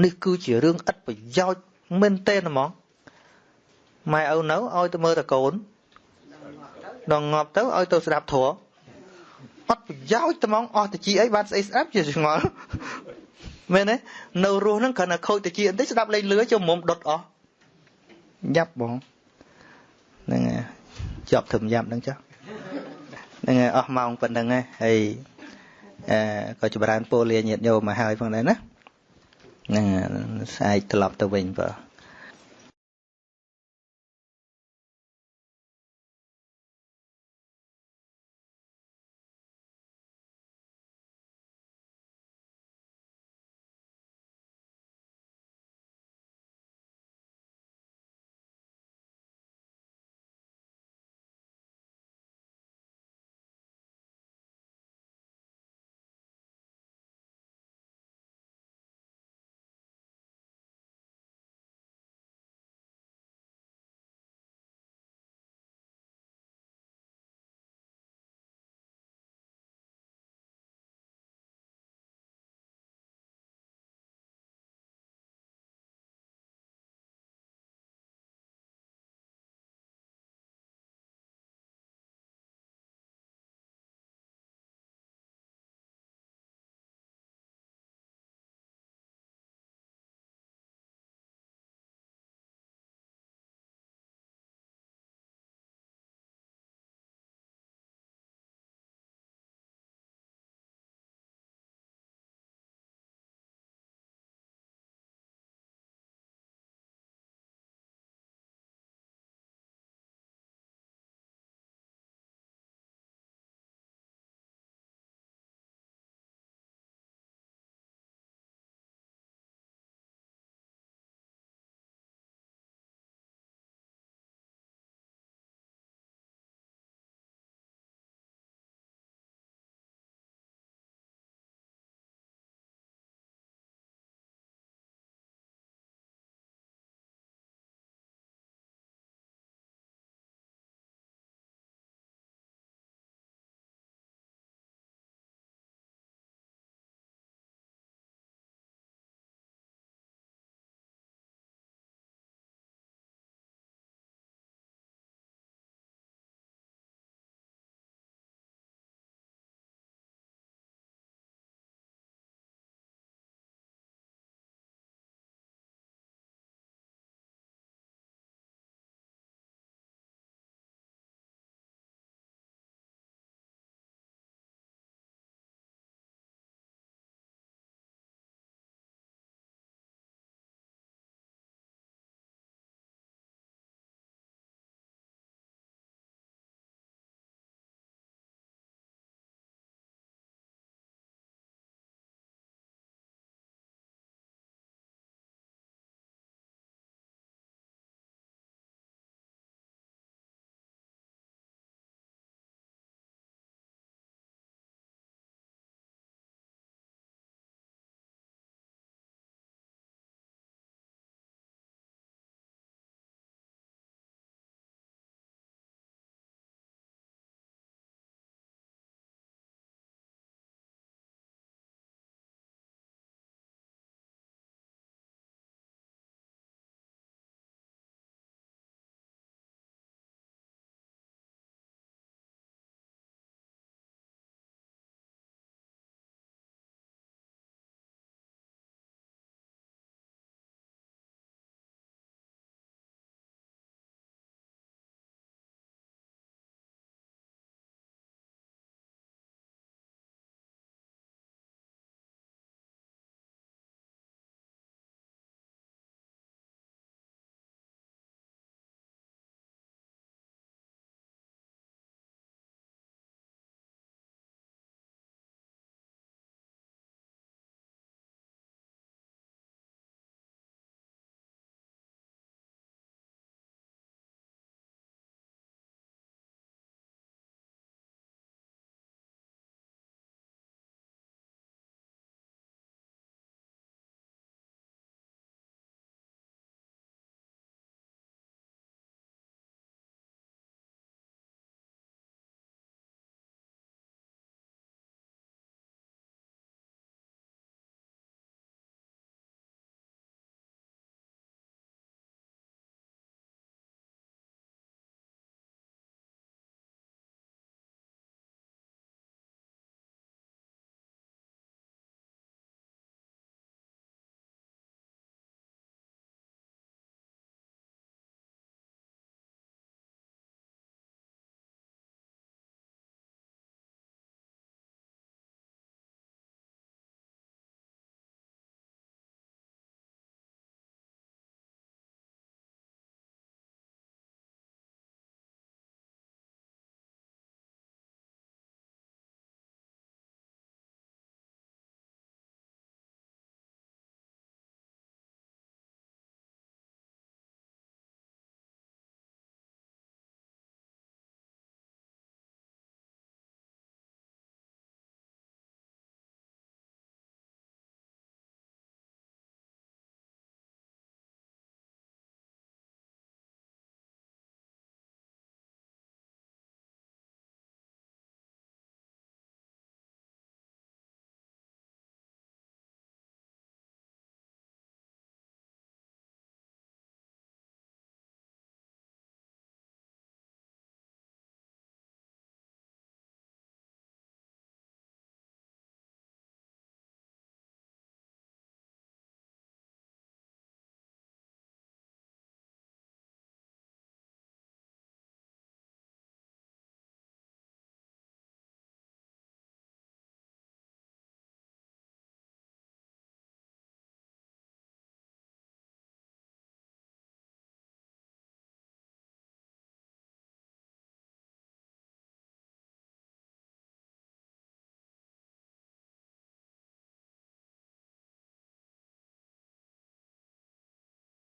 [SPEAKER 1] នេះគឺជារឿងឥតប្រយោជន៍មែនទេហ្មងម៉ែឪនៅឲ្យទៅមើលតកូនដល់ងាប់ទៅឲ្យទៅស្ដាប់ធัวអត់ប្រយោជន៍ត្មងអស់តិចអីបានស្អីស្ដាប់ជាឆ្ងល់មែនទេនៅរស់ហ្នឹងគ្រាន់តែខូចតិចបន្តិចស្ដាប់លេងលឿចូលមុំដុតអស់យ៉ាប់បងហ្នឹងហើយ ជាប់ធឹមយ៉ាប់ហ្នឹងចុះហ្នឹងហើយអស់ម៉ោងប៉ុណ្្នឹងហើយអឺក៏ចម្រើនពរលាញាតញោមមកហើយផងដែរណាហ្នឹងស្អែកត្រឡប់ទៅវិញបើ